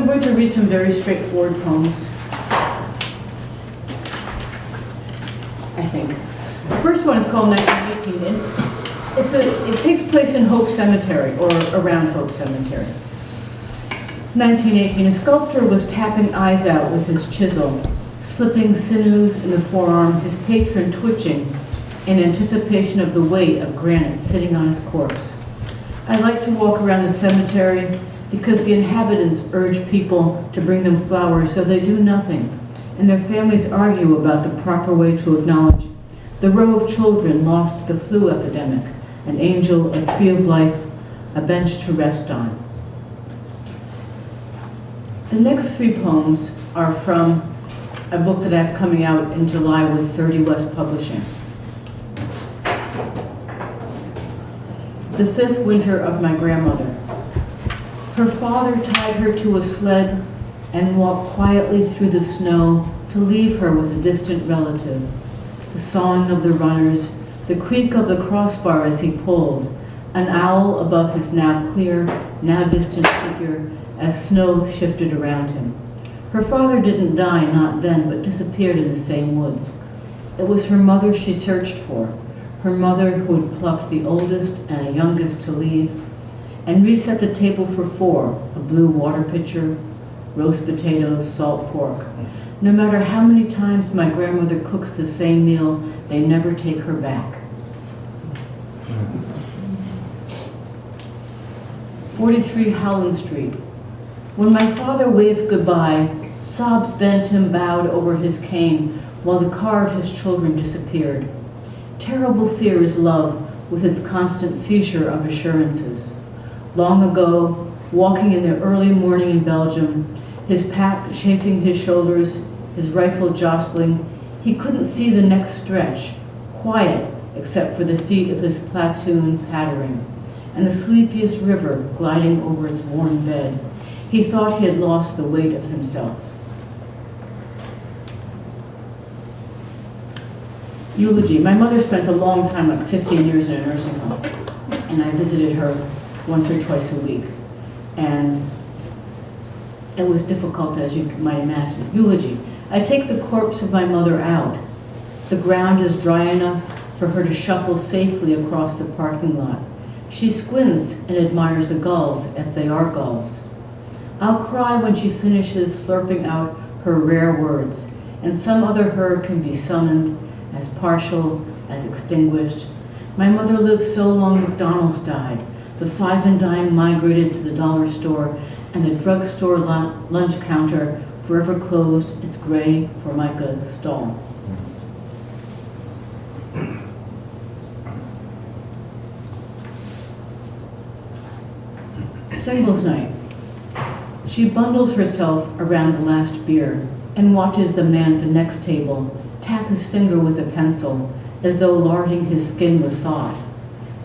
I'm going to read some very straightforward poems. I think. The first one is called 1918, and it's a, it takes place in Hope Cemetery, or around Hope Cemetery. 1918, a sculptor was tapping eyes out with his chisel, slipping sinews in the forearm, his patron twitching in anticipation of the weight of granite sitting on his corpse. I like to walk around the cemetery because the inhabitants urge people to bring them flowers, so they do nothing, and their families argue about the proper way to acknowledge the row of children lost to the flu epidemic, an angel, a tree of life, a bench to rest on. The next three poems are from a book that I have coming out in July with 30 West Publishing. The Fifth Winter of My Grandmother. Her father tied her to a sled and walked quietly through the snow to leave her with a distant relative. The song of the runners, the creak of the crossbar as he pulled, an owl above his now clear, now distant figure as snow shifted around him. Her father didn't die, not then, but disappeared in the same woods. It was her mother she searched for, her mother who had plucked the oldest and the youngest to leave, and reset the table for four, a blue water pitcher, roast potatoes, salt pork. Mm-hmm. No matter how many times my grandmother cooks the same meal, they never take her back. 43 Howland Street. When my father waved goodbye, sobs bent him bowed over his cane while the car of his children disappeared. Terrible fear is love with its constant seizure of assurances. Long ago, walking in the early morning in Belgium, his pack chafing his shoulders, his rifle jostling, he couldn't see the next stretch, quiet except for the feet of his platoon pattering, and the sleepiest river gliding over its worn bed. He thought he had lost the weight of himself. Eulogy. My mother spent a long time, like 15 years in a nursing home, and I visited her once or twice a week. And it was difficult, as you might imagine. Eulogy. I take the corpse of my mother out. The ground is dry enough for her to shuffle safely across the parking lot. She squints and admires the gulls, if they are gulls. I'll cry when she finishes slurping out her rare words, and some other her can be summoned, as partial, as extinguished. My mother lived so long McDonald's died. The five and dime migrated to the dollar store, and the drugstore lunch counter forever closed its gray Formica stall. Singles night. She bundles herself around the last beer and watches the man at the next table tap his finger with a pencil as though larding his skin with thought.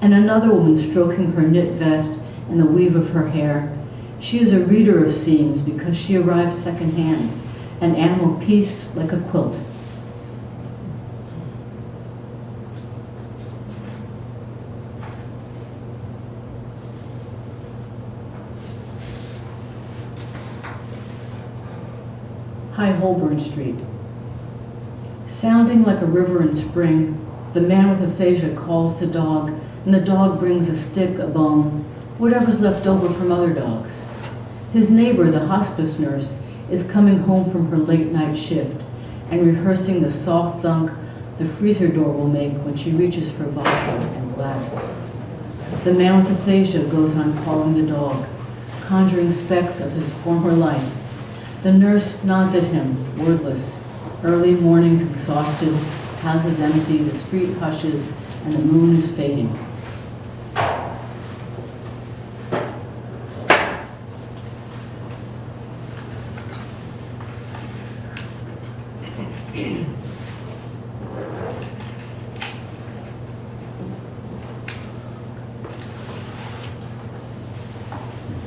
And another woman stroking her knit vest and the weave of her hair. She is a reader of seams because she arrived secondhand, an animal pieced like a quilt. High Holborn Street. Sounding like a river in spring, the man with aphasia calls the dog, and the dog brings a stick, a bone, whatever's left over from other dogs. His neighbor, the hospice nurse, is coming home from her late night shift and rehearsing the soft thunk the freezer door will make when she reaches for vodka and glass. The man with aphasia goes on calling the dog, conjuring specks of his former life. The nurse nods at him, wordless. Early mornings exhausted, houses empty, the street hushes, and the moon is fading.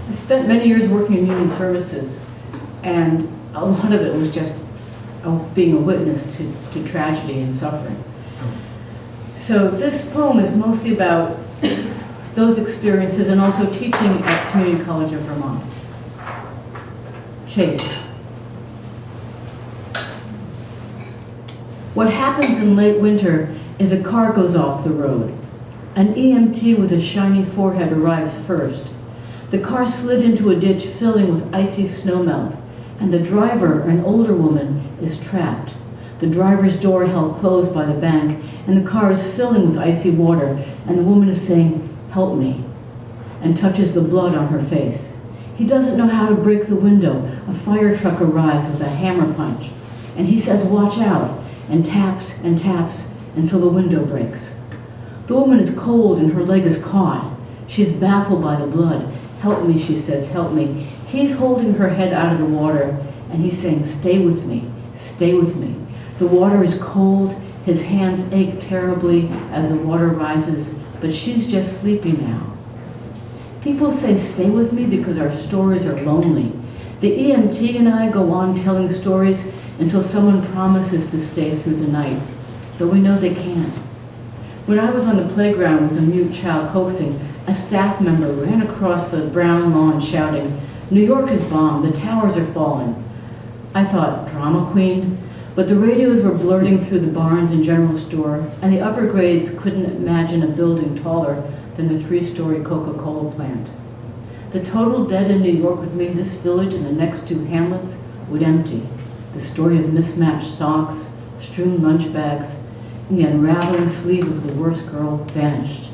I spent many years working in human services, and a lot of it was just being a witness to, to tragedy and suffering. So this poem is mostly about those experiences and also teaching at Community College of Vermont. Chase. What happens in late winter is a car goes off the road. An EMT with a shiny forehead arrives first. The car slid into a ditch filling with icy snowmelt, and the driver, an older woman, is trapped. The driver's door held closed by the bank, and the car is filling with icy water, and the woman is saying, Help me, and touches the blood on her face. He doesn't know how to break the window. A fire truck arrives with a hammer punch, and he says, Watch out, and taps and taps until the window breaks. The woman is cold and her leg is caught. She's baffled by the blood. Help me, she says, help me. He's holding her head out of the water, and he's saying, Stay with me, stay with me. The water is cold, his hands ache terribly as the water rises, but she's just sleeping now. People say, Stay with me because our stories are lonely. The EMT and I go on telling stories until someone promises to stay through the night, though we know they can't. When I was on the playground with a mute child coaxing, a staff member ran across the brown lawn shouting, New York is bombed, the towers are falling. I thought, drama queen? But the radios were blurting through the barns and General store, and the upper grades couldn't imagine a building taller than the three-story Coca-Cola plant. The total dead in New York would mean this village and the next two hamlets would empty. The story of mismatched socks, strewn lunch bags, and the unraveling sleeve of the worst girl vanished.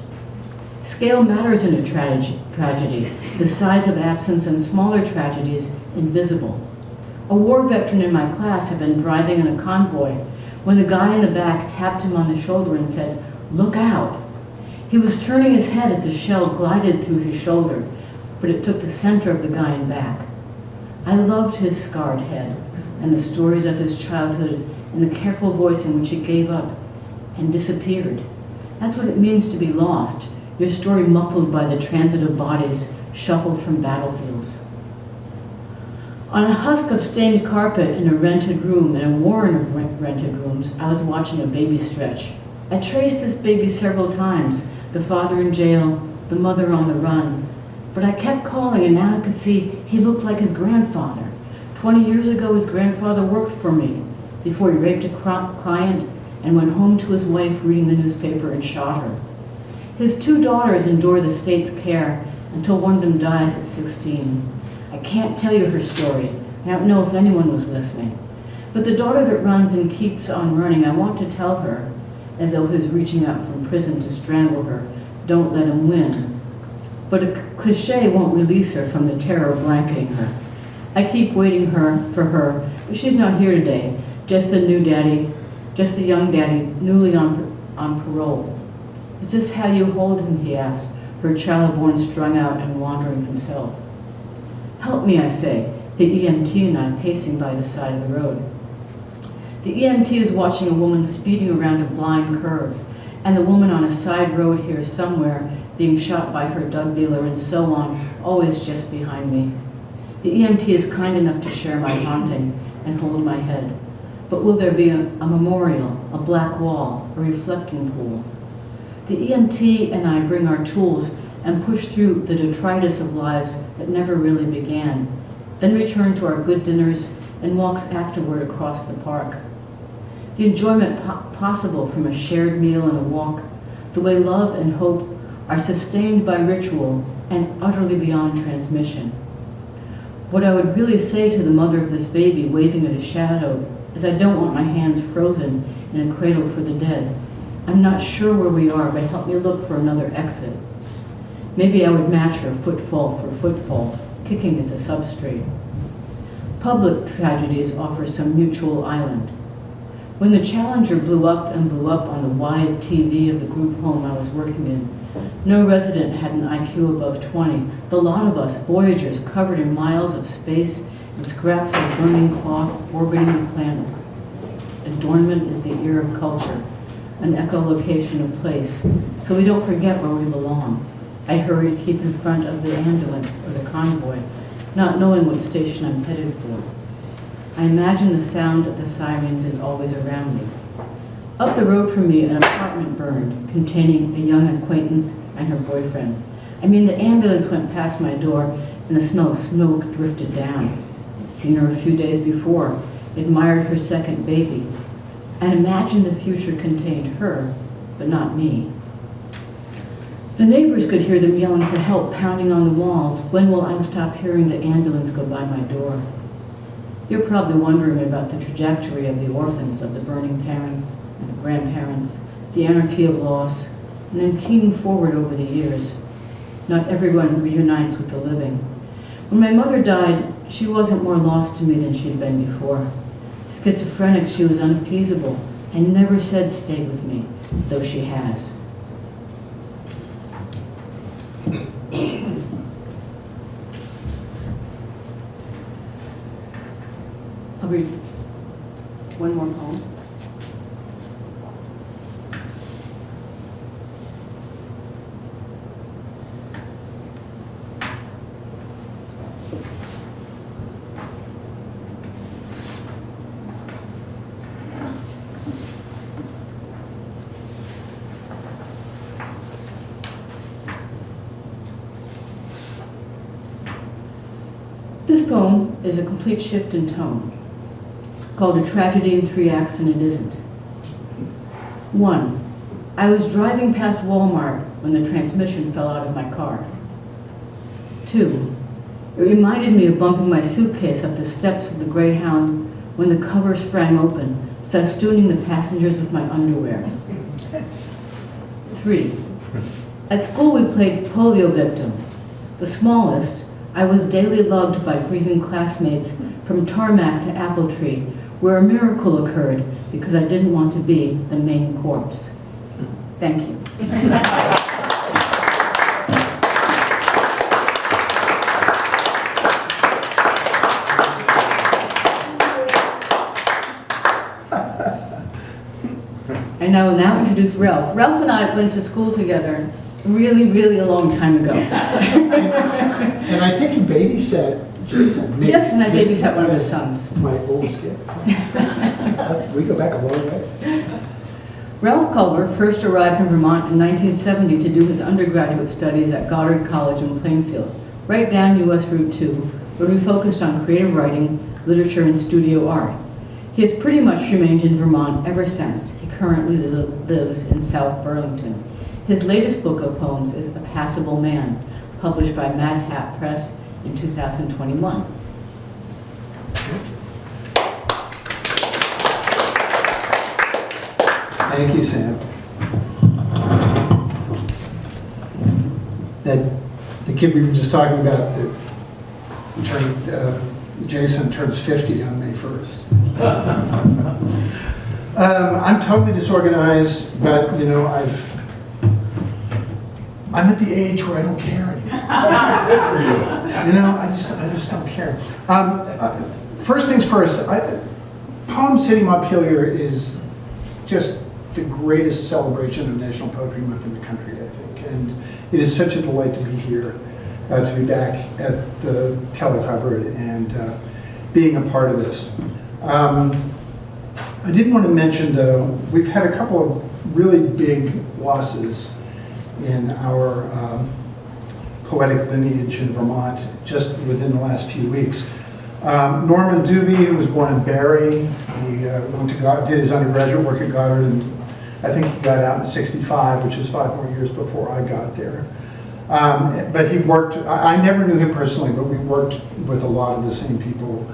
Scale matters in a trage tragedy, the size of absence and smaller tragedies invisible. A war veteran in my class had been driving in a convoy when the guy in the back tapped him on the shoulder and said, look out. He was turning his head as the shell glided through his shoulder, but it took the center of the guy in back. I loved his scarred head and the stories of his childhood and the careful voice in which he gave up and disappeared. That's what it means to be lost, your story muffled by the transit of bodies shuffled from battlefields. On a husk of stained carpet in a rented room, in a warren of rented rooms, I was watching a baby stretch. I traced this baby several times, the father in jail, the mother on the run. But I kept calling and now I could see he looked like his grandfather. 20 years ago, his grandfather worked for me before he raped a client and went home to his wife reading the newspaper and shot her. His two daughters endure the state's care until one of them dies at 16. I can't tell you her story. I don't know if anyone was listening. But the daughter that runs and keeps on running, I want to tell her, as though he was reaching out from prison to strangle her, don't let him win. But a cliche won't release her from the terror blanketing her. I keep waiting her for her, but she's not here today. Just the new daddy, just the young daddy, newly on, on parole. Is this how you hold him, he asked, her child born strung out and wandering himself. Help me, I say, the EMT and I pacing by the side of the road. The EMT is watching a woman speeding around a blind curve, and the woman on a side road here somewhere being shot by her drug dealer and so on, always just behind me. The EMT is kind enough to share my haunting and hold my head. But will there be a, a memorial, a black wall, a reflecting pool? The EMT and I bring our tools and push through the detritus of lives that never really began, then return to our good dinners and walks afterward across the park. The enjoyment po possible from a shared meal and a walk, the way love and hope are sustained by ritual and utterly beyond transmission. What I would really say to the mother of this baby waving at a shadow is I don't want my hands frozen in a cradle for the dead. I'm not sure where we are, but help me look for another exit. Maybe I would match her footfall for footfall, kicking at the substrate. Public tragedies offer some mutual island. When the Challenger blew up and blew up on the wide TV of the group home I was working in, no resident had an IQ above 20. The lot of us, voyagers covered in miles of space and scraps of burning cloth orbiting the planet. Adornment is the ear of culture, an echolocation of place, so we don't forget where we belong. I hurry to keep in front of the ambulance or the convoy, not knowing what station I'm headed for. I imagine the sound of the sirens is always around me. Up the road from me, an apartment burned, containing a young acquaintance and her boyfriend. I mean, the ambulance went past my door and the smell of smoke drifted down. I'd seen her a few days before, admired her second baby, and imagined the future contained her, but not me. The neighbors could hear them yelling for help, pounding on the walls. When will I stop hearing the ambulance go by my door? You're probably wondering about the trajectory of the orphans, of the burning parents and the grandparents, the anarchy of loss, and then keening forward over the years. Not everyone reunites with the living. When my mother died, she wasn't more lost to me than she'd been before. Schizophrenic, she was unappeasable and never said stay with me, though she has. I'll read one more poem. This poem is a complete shift in tone. It's called A Tragedy in Three Acts and It Isn't. One, I was driving past Walmart when the transmission fell out of my car. Two, it reminded me of bumping my suitcase up the steps of the Greyhound when the cover sprang open, festooning the passengers with my underwear. Three, at school we played polio victim. The smallest, I was daily lugged by grieving classmates from tarmac to apple tree, where a miracle occurred because I didn't want to be the main corpse. Thank you. And I will now introduce Ralph. Ralph and I went to school together really, really a long time ago. And I think you babysat Jason. maybe- Yes, and I babysat one of his sons. My oldest kid. We go back a long ways. Ralph Culver first arrived in Vermont in 1970 to do his undergraduate studies at Goddard College in Plainfield, right down US Route 2, where he focused on creative writing, literature, and studio art. He has pretty much remained in Vermont ever since. He currently li- lives in South Burlington. His latest book of poems is A Passable Man, published by Mad Hat Press in 2021. Thank you, Sam. That, the kid we were just talking about, that turned, uh, Jason turns 50 on May 1st. Um, I'm totally disorganized, but, you know, I've, I'm at the age where I don't care anymore. Good for You You know, I just, I just don't care. Um, uh, First things first, I, PoemCity Montpelier is just the greatest celebration of National Poetry Month in the country, I think. And it is such a delight to be here, uh, to be back at the Kellogg-Hubbard and uh, being a part of this. Um, I did want to mention, though, we've had a couple of really big losses in our um, poetic lineage in Vermont just within the last few weeks. Um, Norman Dubie, was born in Barre, he uh, went to God, did his undergraduate work at Goddard, and I think he got out in '65, which is five more years before I got there. Um, but he worked. I, I never knew him personally, but we worked with a lot of the same people.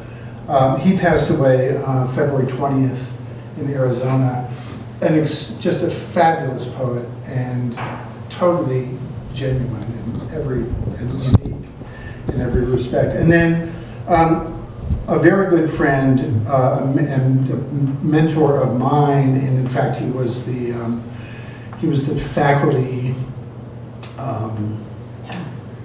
Um, he passed away uh, February 20th in Arizona, and just a fabulous poet and totally genuine in every and unique in every respect. And then um, a very good friend uh, and a mentor of mine, and in fact, he was the um, he was the faculty um,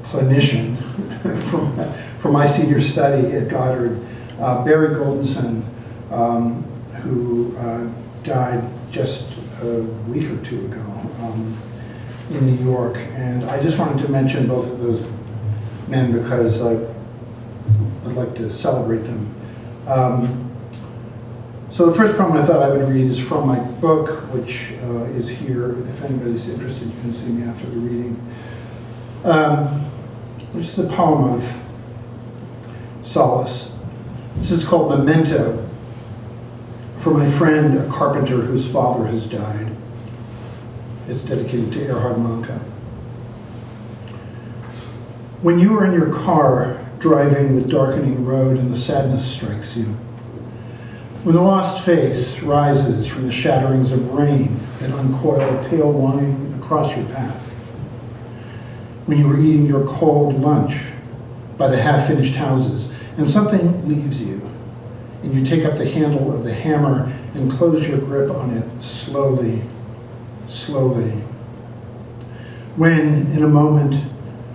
clinician for, for my senior study at Goddard, uh, Barry Goldensohn, um, who uh, died just a week or two ago um, in New York. And I just wanted to mention both of those men because I, I'd like to celebrate them. Um, So the first poem I thought I would read is from my book, which uh, is here. If anybody's interested, you can see me after the reading. Um, which is a poem of solace. This is called Memento for my friend, a carpenter whose father has died. It's dedicated to Erhard Manka. When you are in your car driving the darkening road and the sadness strikes you, when the lost face rises from the shatterings of rain that uncoil a pale wine across your path, when you are eating your cold lunch by the half-finished houses and something leaves you, and you take up the handle of the hammer and close your grip on it slowly, slowly. When, in a moment,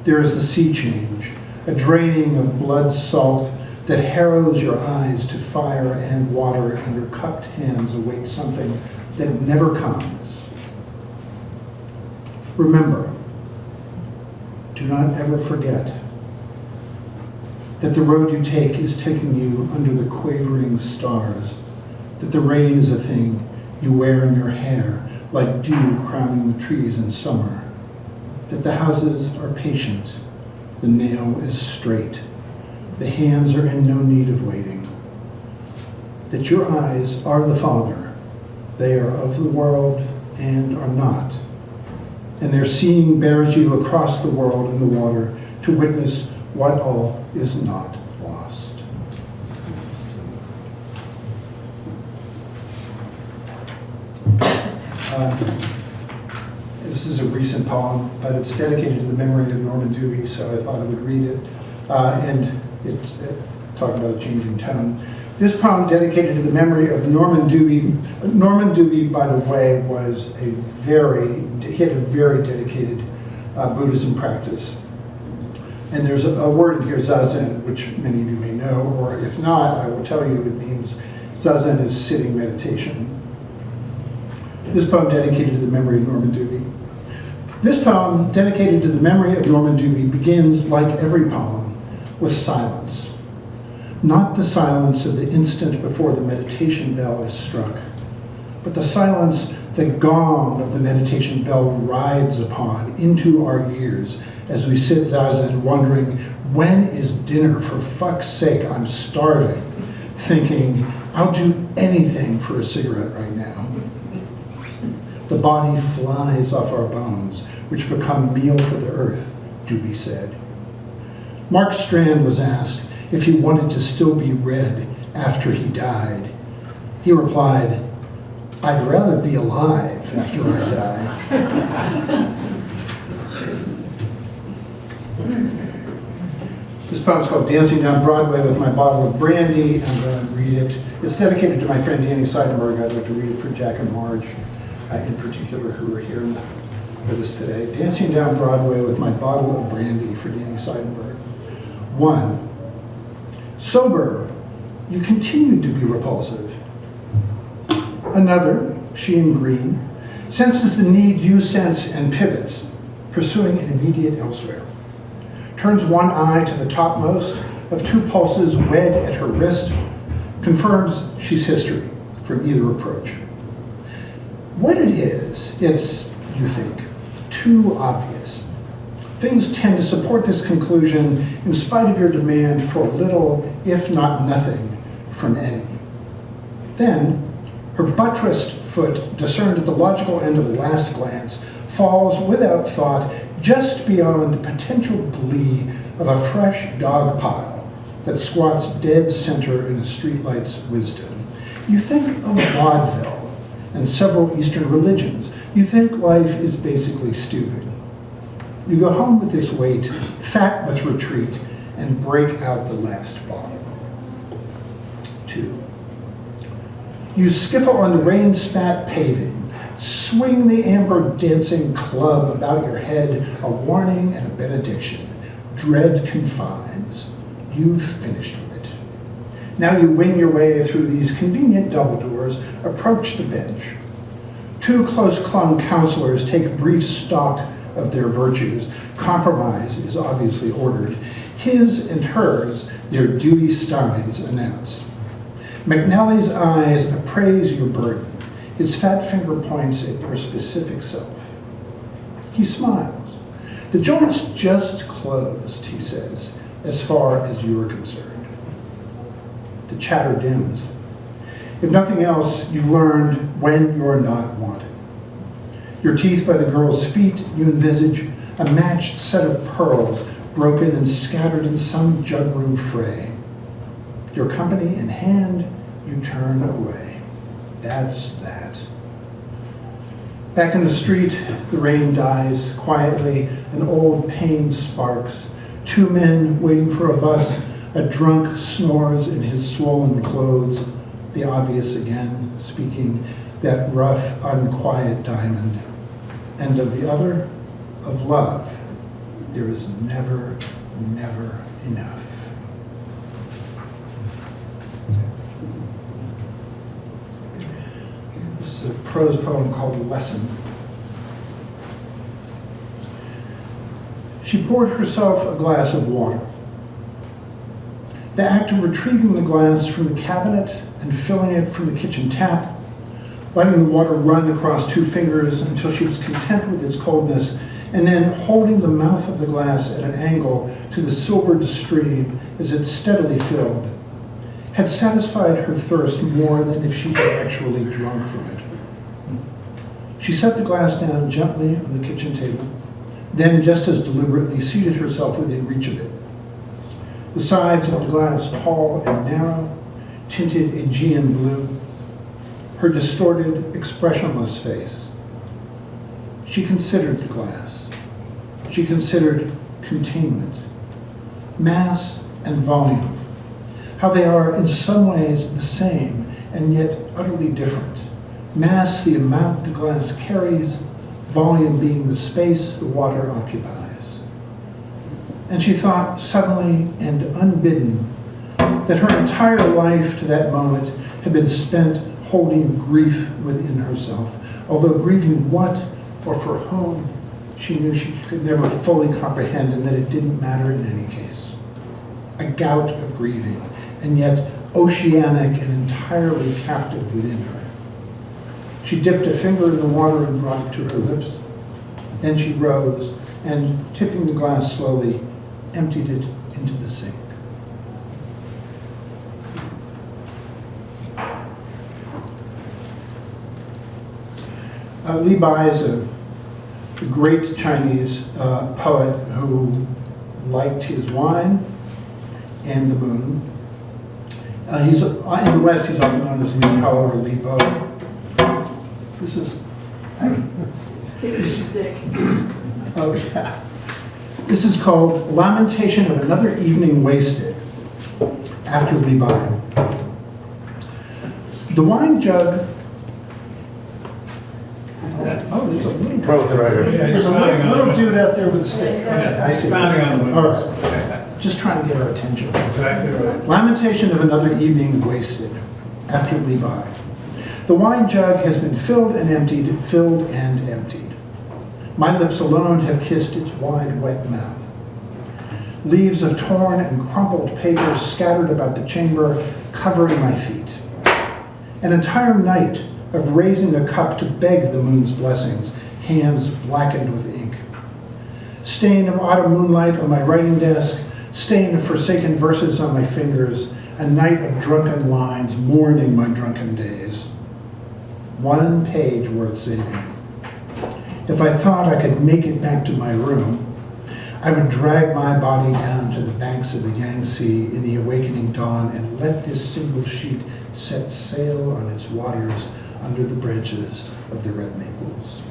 there is the sea change, a draining of blood salt that harrows your eyes to fire and water, and your cupped hands await something that never comes. Remember, do not ever forget that the road you take is taking you under the quavering stars, that the rain is a thing you wear in your hair, like dew crowning the trees in summer, that the houses are patient, the nail is straight, the hands are in no need of waiting, that your eyes are the Father, they are of the world and are not, and their seeing bears you across the world in the water to witness what all is not lost. Uh, This is a recent poem, but it's dedicated to the memory of Norman Dubie, so I thought I would read it. Uh, And it's uh, talking about a changing tone. This poem dedicated to the memory of Norman Dubie. Norman Dubie, by the way, was a very, he had a very dedicated uh, Buddhism practice. And there's a, a word in here, zazen, which many of you may know, or if not, I will tell you it means zazen is sitting meditation. This poem dedicated to the memory of Norman Dubie. This poem, dedicated to the memory of Norman Dubie, begins, like every poem, with silence. Not the silence of the instant before the meditation bell is struck, but the silence the gong of the meditation bell rides upon into our ears as we sit zazen wondering, when is dinner? For fuck's sake, I'm starving. Thinking, I'll do anything for a cigarette right now. The body flies off our bones, which become meal for the earth, Dubie said. Mark Strand was asked if he wanted to still be read after he died. He replied, I'd rather be alive after I die. This poem's called Dancing Down Broadway with My Bottle of Brandy. I'm going to read it. It's dedicated to my friend Danny Seidenberg. I'd like to read it for Jack and Marge, uh, in particular, who are here with us today. Dancing Down Broadway with My Bottle of Brandy for Danny Seidenberg. One, sober, you continued to be repulsive. Another, she in green, senses the need you sense and pivots, pursuing an immediate elsewhere turns one eye to the topmost of two pulses wed at her wrist, confirms she's history from either approach. What it is, it's, you think, too obvious. Things tend to support this conclusion in spite of your demand for little, if not nothing, from any. Then, her buttressed foot, discerned at the logical end of the last glance, falls without thought just beyond the potential glee of a fresh dog pile that squats dead center in a streetlight's wisdom. You think of vaudeville and several Eastern religions. You think life is basically stupid. You go home with this weight, fat with retreat, and break out the last bottle. Two. You skiffle on the rain-spat paving, swing the amber dancing club about your head, a warning and a benediction. Dread confines. You've finished. Now you wing your way through these convenient double doors, approach the bench. Two close-clung counselors take brief stock of their virtues. Compromise is obviously ordered. His and hers, their duty steins announce. McNally's eyes appraise your burden. His fat finger points at your specific self. He smiles. The joint's just closed, he says, as far as you are concerned. The chatter dims. If nothing else, you've learned when you're not wanted. Your teeth by the girl's feet, you envisage a matched set of pearls broken and scattered in some jugroom fray. Your company in hand, you turn away. That's that. Back in the street, the rain dies quietly, an old pain sparks. Two men waiting for a bus, a drunk snores in his swollen clothes, the obvious again, speaking that rough, unquiet diamond. And of the other, of love, there is never, never enough. This is a prose poem called Lesson. She poured herself a glass of water. The act of retrieving the glass from the cabinet and filling it from the kitchen tap, letting the water run across two fingers until she was content with its coldness, and then holding the mouth of the glass at an angle to the silvered stream as it steadily filled, had satisfied her thirst more than if she had actually drunk from it. She set the glass down gently on the kitchen table, then just as deliberately seated herself within reach of it. The sides of the glass, tall and narrow, tinted Aegean blue, her distorted, expressionless face. She considered the glass. She considered containment, mass and volume, how they are in some ways the same and yet utterly different. Mass, the amount the glass carries, volume being the space the water occupies. And she thought suddenly and unbidden that her entire life to that moment had been spent holding grief within herself, although grieving what or for whom she knew she could never fully comprehend and that it didn't matter in any case. A gout of grieving, and yet oceanic and entirely captive within her. She dipped a finger in the water and brought it to her lips. Then she rose and, tipping the glass slowly, emptied it into the sink. Uh, Li Bai is a great Chinese uh, poet who liked his wine and the moon. Uh, he's uh, in the West. He's often known as Li Po or Li Bo. This is. Give me a stick. Oh yeah. This is called Lamentation of Another Evening Wasted after Li Bai. The wine jug. Oh, there's a little. Both right here. There's a little, little dude out there with a stick. I see. Pounding on the All windows. right. Just trying to get our attention. Exactly right. Lamentation of another evening wasted after Li Bai. The wine jug has been filled and emptied, filled and emptied. My lips alone have kissed its wide, wet mouth. Leaves of torn and crumpled paper scattered about the chamber, covering my feet. An entire night of raising a cup to beg the moon's blessings, hands blackened with ink. Stain of autumn moonlight on my writing desk, stain of forsaken verses on my fingers, a night of drunken lines mourning my drunken days. One page worth saving. If I thought I could make it back to my room, I would drag my body down to the banks of the Yangtze in the awakening dawn and let this single sheet set sail on its waters under the branches of the red maples.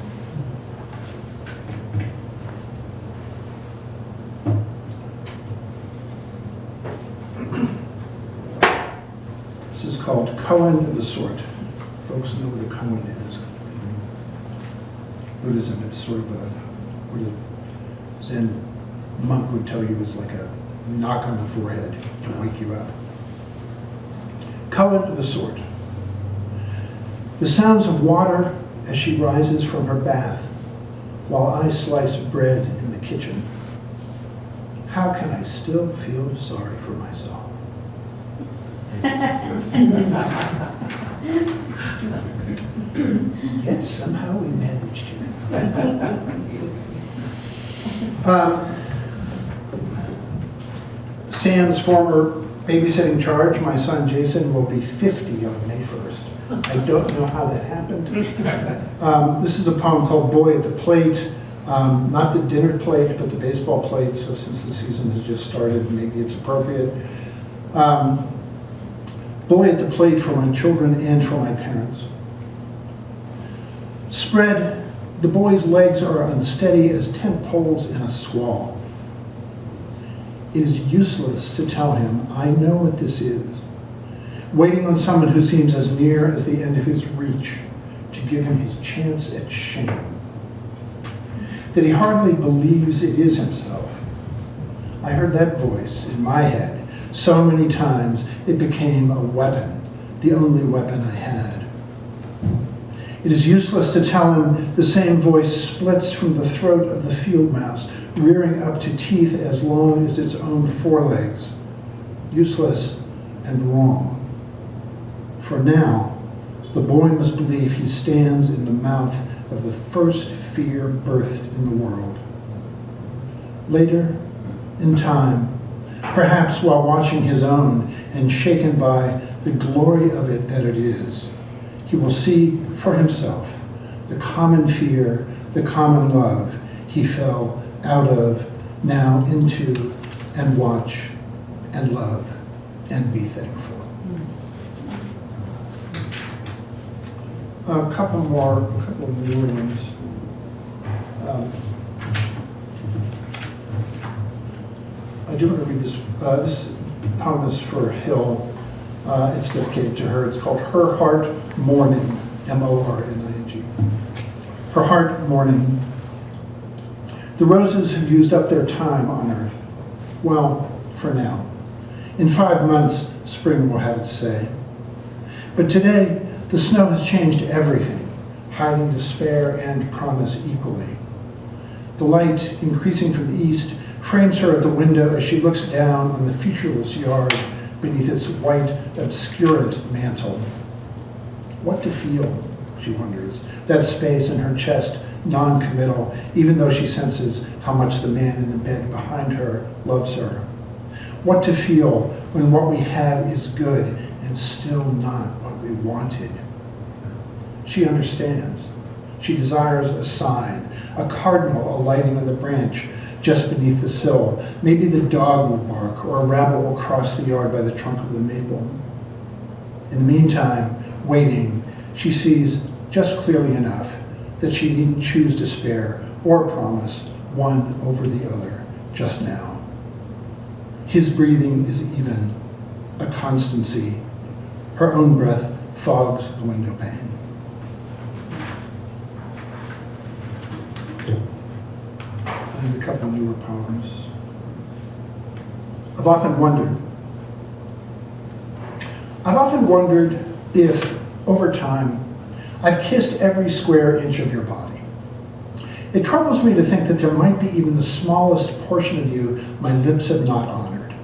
This is called Koan of the Sort. Folks know what a koan is. In Buddhism, it's sort of a, what a Zen monk would tell you is like a knock on the forehead to wake you up. Koan of a Sort. The sounds of water as she rises from her bath while I slice bread in the kitchen. How can I still feel sorry for myself? Yet somehow we managed to. Um, Sam's former babysitting charge, my son Jason, will be 50 on May 1st. I don't know how that happened. Um, This is a poem called Boy at the Plate, Um, not the dinner plate, but the baseball plate, so since the season has just started, maybe it's appropriate. Um, Boy at the plate for my children and for my parents. Spread, the boy's legs are unsteady as tent poles in a squall. It is useless to tell him, I know what this is. Waiting on someone who seems as near as the end of his reach to give him his chance at shame. That he hardly believes it is himself. I heard that voice in my head so many times it became a weapon, the only weapon I had. It is useless to tell him the same voice splits from the throat of the field mouse, rearing up to teeth as long as its own forelegs. Useless and wrong. For now, the boy must believe he stands in the mouth of the first fear birthed in the world. Later, in time, perhaps while watching his own and shaken by the glory of it that it is, he will see for himself the common fear, the common love he fell out of, now into, and watch, and love, and be thankful. A couple more, a couple of new ones. Um, I do want to read this, uh, this poem is for Hill. Uh, it's dedicated to her. It's called Her Heart Mourning, M-O-R-N-I-N-G. Her Heart Mourning. The roses have used up their time on earth. Well, for now. In five months, spring will have its say. But today, the snow has changed everything, hiding despair and promise equally. The light, increasing from the east, frames her at the window as she looks down on the featureless yard beneath its white, obscurant mantle. What to feel, she wonders, that space in her chest non-committal, even though she senses how much the man in the bed behind her loves her. What to feel when what we have is good and still not what we wanted. She understands. She desires a sign, a cardinal alighting on the branch just beneath the sill. Maybe the dog will bark or a rabbit will cross the yard by the trunk of the maple. In the meantime, waiting, she sees just clearly enough that she needn't choose despair or promise one over the other just now. His breathing is even, a constancy. Her own breath fogs the window pane. And a couple of newer poems. I've often wondered. I've often wondered if, over time, I've kissed every square inch of your body. It troubles me to think that there might be even the smallest portion of you my lips have not honored.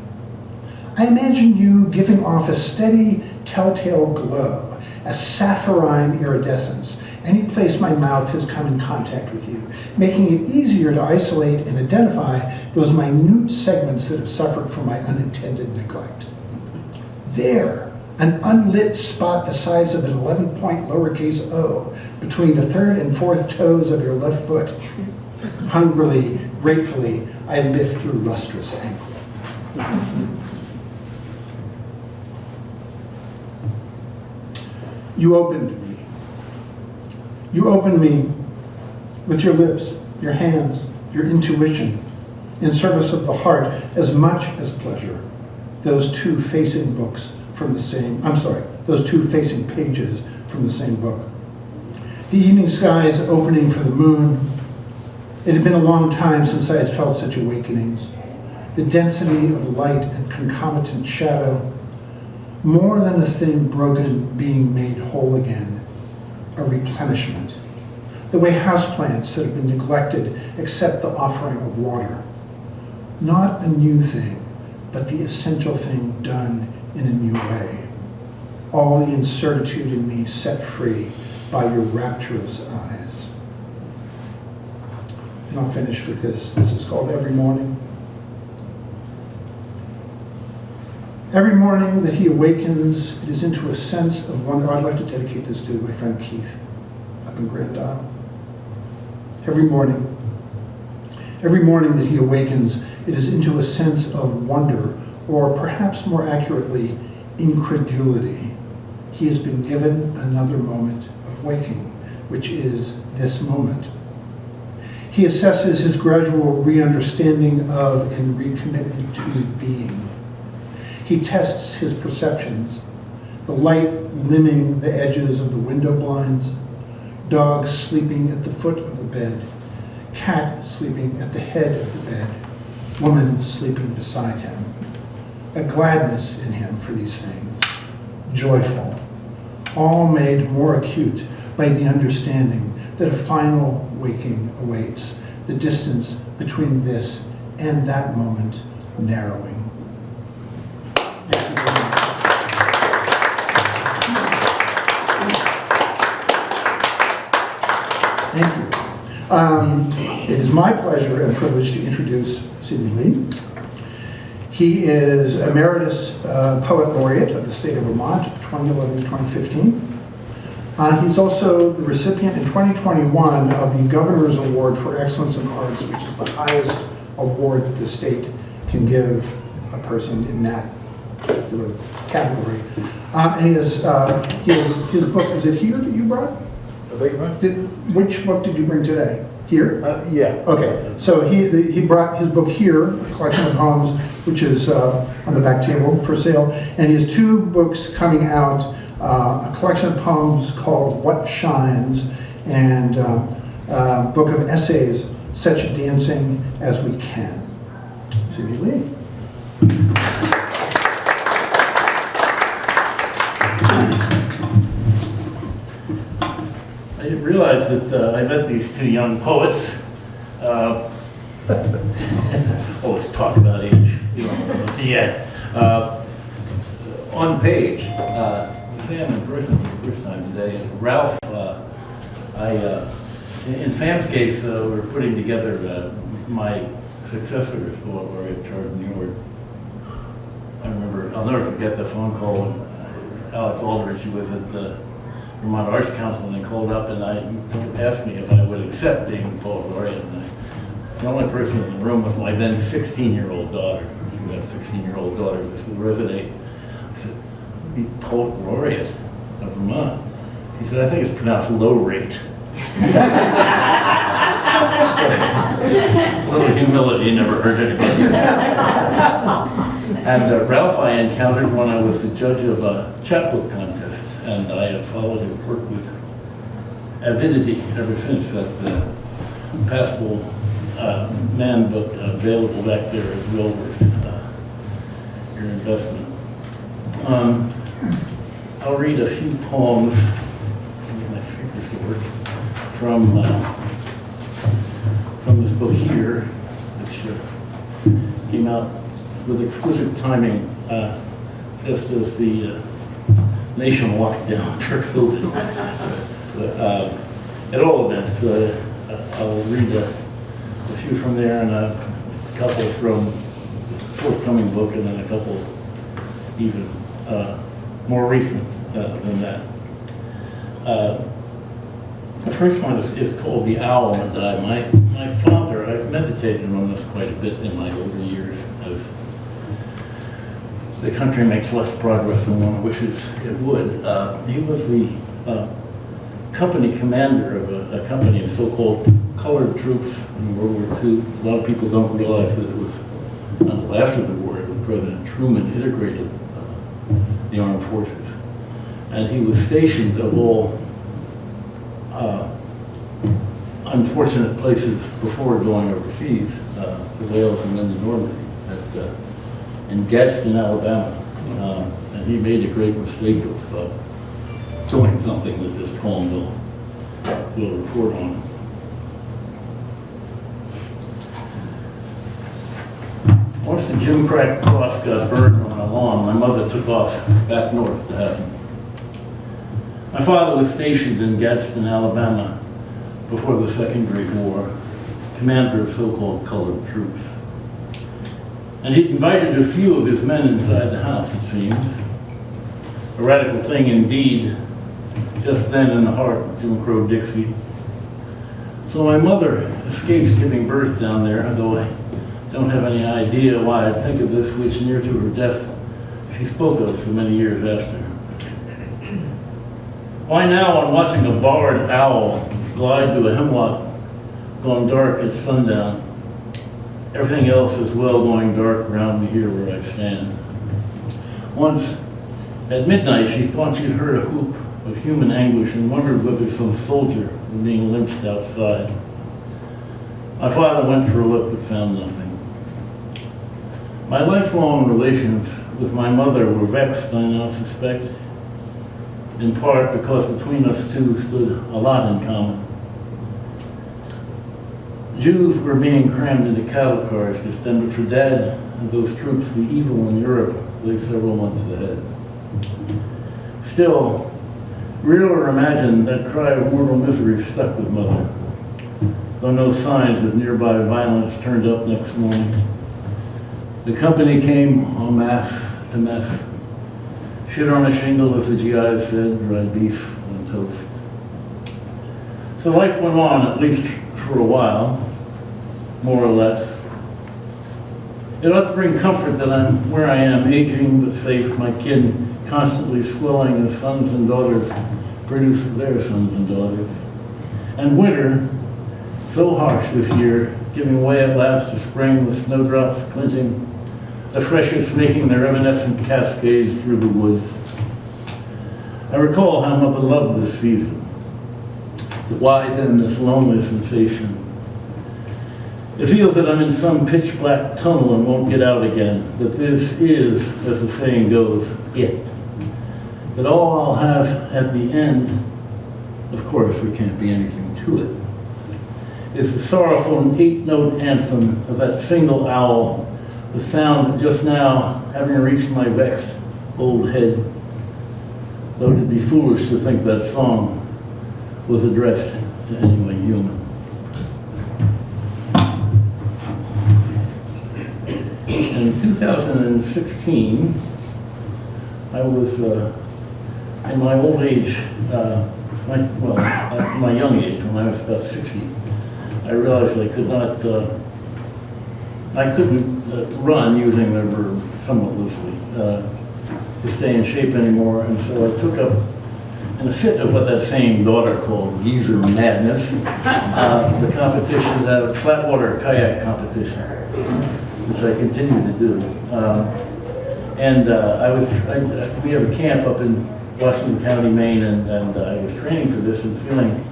I imagine you giving off a steady, telltale glow, a sapphirine iridescence, any place my mouth has come in contact with you, making it easier to isolate and identify those minute segments that have suffered from my unintended neglect. There, an unlit spot the size of an 11 point lowercase o between the third and fourth toes of your left foot. Hungrily, gratefully, I lift your lustrous ankle. You opened. You opened me with your lips, your hands, your intuition, in service of the heart as much as pleasure. Those two facing books from the same, I'm sorry, those two facing pages from the same book. The evening skies opening for the moon. It had been a long time since I had felt such awakenings. The density of light and concomitant shadow, more than a thing broken being made whole again, a replenishment. The way houseplants that have been neglected accept the offering of water. Not a new thing, but the essential thing done in a new way. All the incertitude in me set free by your rapturous eyes. And I'll finish with this. This is called Every Morning. Every morning that he awakens, it is into a sense of wonder. I'd like to dedicate this to my friend Keith up in Grand Isle. Every morning, every morning that he awakens, it is into a sense of wonder, or perhaps more accurately, incredulity. He has been given another moment of waking, which is this moment. He assesses his gradual re-understanding of and recommitment to being. He tests his perceptions, the light limning the edges of the window blinds, dogs sleeping at the foot of the bed, cat sleeping at the head of the bed, woman sleeping beside him. A gladness in him for these things, joyful, all made more acute by the understanding that a final waking awaits, the distance between this and that moment narrowing. Thank you. Um, It is my pleasure and privilege to introduce Sydney Lea. He is Emeritus uh, Poet Laureate of the state of Vermont, 2011 to 2015. Uh, He's also the recipient in 2021 of the Governor's Award for Excellence in Arts, which is the highest award that the state can give a person in that particular category. Um, And he is, uh, his, his book, is it here that you brought? Beg your pardon? Did, which book did you bring today? Here? Uh, yeah. Okay, so he, the- he brought his book here, a collection of poems, which is uh, on the back table for sale. And he has two books coming out, uh, a collection of poems called What Shines, and uh, a book of essays, Such Dancing as We Can. Sydney Lea. I didn't realize that uh, I met these two young poets. Uh, Always talk about age, you know, the end. Uh, On page, uh, Sam in person for the first time today, and Ralph, uh, I, uh, in Sam's case, we're putting together my successor as poet laureate, Chard deNiord. I remember, I'll never forget the phone call when Alex Aldrich, was at the Vermont Arts Council, and they called up and I, asked me if I would accept being poet laureate. And I- The only person in the room was my then 16-year-old daughter. If you have 16-year-old daughters, this will resonate. I said, be poet laureate of Vermont. He said, I think it's pronounced low rate. A little humility never hurt anybody. And uh, Ralph I encountered when I was the judge of a chapbook contest, and I have followed his work with avidity ever since. That uh, passable uh, man book available back there is well worth uh, your investment. Um, I'll read a few poems, my fingers to work, from, uh, from this book here, which uh, came out with exquisite timing, just as the nation locked down for COVID. Uh, At all events, uh, I'll read a a few from there and a couple from the forthcoming book and then a couple even uh, more recent uh, than that. Uh, The first one is, is called The Owl and. My, my father, I've meditated on this quite a bit in my older years the country makes less progress than one wishes it would. Uh, He was the uh, company commander of a, a company of so-called colored troops in World War II. A lot of people don't realize that it was until after the war that President Truman integrated uh, the armed forces. And he was stationed of all uh, unfortunate places before going overseas, uh, to Wales and then to Normandy, at, uh, in Gadsden, Alabama. Uh, and he made a great mistake of uh, doing something that this poem will, will report on. On Once the Jim Crack cross got burned on my lawn, my mother took off back north to have him. My father was stationed in Gadsden, Alabama before the Second Great War, commander of so-called colored troops. And he'd invited a few of his men inside the house, it seems. A radical thing indeed, just then in the heart of Jim Crow Dixie. So my mother escapes giving birth down there, though I don't have any idea why I think of this, which near to her death she spoke of so many years after. Why now, on watching a barred owl glide to a hemlock gone dark at sundown, everything else is well going dark around me here where I stand. Once, at midnight, she thought she'd heard a whoop of human anguish and wondered whether some soldier was being lynched outside. My father went for a look but found nothing. My lifelong relations with my mother were vexed, I now suspect, in part because between us two stood a lot in common. Jews were being crammed into cattle cars just then, for Dad and those troops, the evil in Europe lay several months ahead. Still, real or imagined, that cry of mortal misery stuck with Mother, though no signs of nearby violence turned up next morning. The company came en masse to mess. Shit on a shingle, as the GIs said, dried beef on toast. So life went on, at least for a while, more or less. It ought to bring comfort that I'm where I am, aging but safe, my kid constantly swelling as sons and daughters produce their sons and daughters. And winter, so harsh this year, giving way at last to spring with snowdrops clinching, the freshets making their evanescent cascades through the woods. I recall how mother loved this season. Why then this lonely sensation? It feels that I'm in some pitch black tunnel and won't get out again, that this is, as the saying goes, it. That all I'll have at the end, of course there can't be anything to it, is the sorrowful eight-note anthem of that single owl, the sound that just now, having reached my vexed old head, though it'd be foolish to think that song was addressed to anyone human. In 2016, I was uh, in my old age, uh, my, well, at my young age, when I was about 60, I realized I could not, uh, I couldn't uh, run using the verb somewhat loosely uh, to stay in shape anymore, and so I took up in a fit of what that same daughter called geezer madness, uh, the competition, the flatwater kayak competition, which I continue to do. Um, and uh, I was, I, we have a camp up in Washington County, Maine, and, and uh, I was training for this and feeling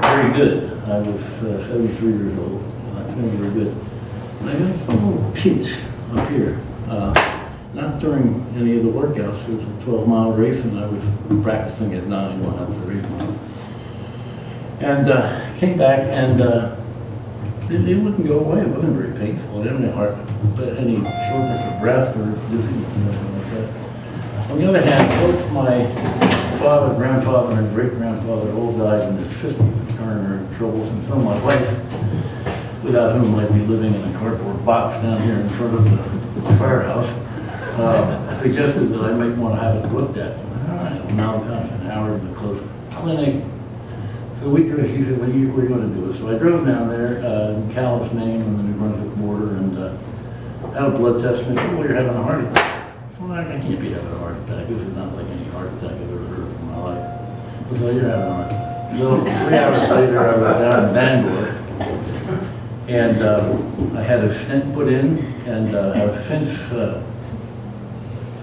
very good. I was uh, 73 years old, and I'm feeling very good. And I got a little pinch up here. Uh, not during any of the workouts. It was a 12 mile race and I was practicing at nine miles or eight miles. And uh, came back and uh, it, it wouldn't go away. It wasn't very painful. I didn't have heart, any shortness of breath or dizziness or anything like that. On the other hand, both my father, grandfather, and great grandfather all died in their 50s of coronary troubles, and so my wife, without whom I'd be living in a cardboard box down here in front of the firehouse, uh, suggested that I might want to have it looked at. All right, Mount Johnson, Howard, the close clinic. So we drove, she said, well, you, we're going to do it. So I drove down there, uh, in Calais, Maine, on the New Brunswick border, and uh, had a blood test, and they said, well, you're having a heart attack. Well, I can't be having a heart attack. This is not like any heart attack I've ever heard in my life. I said, you're having a heart attack. So three hours later, I was down in Bangor, and uh, I had a stent put in, and uh, I've since uh,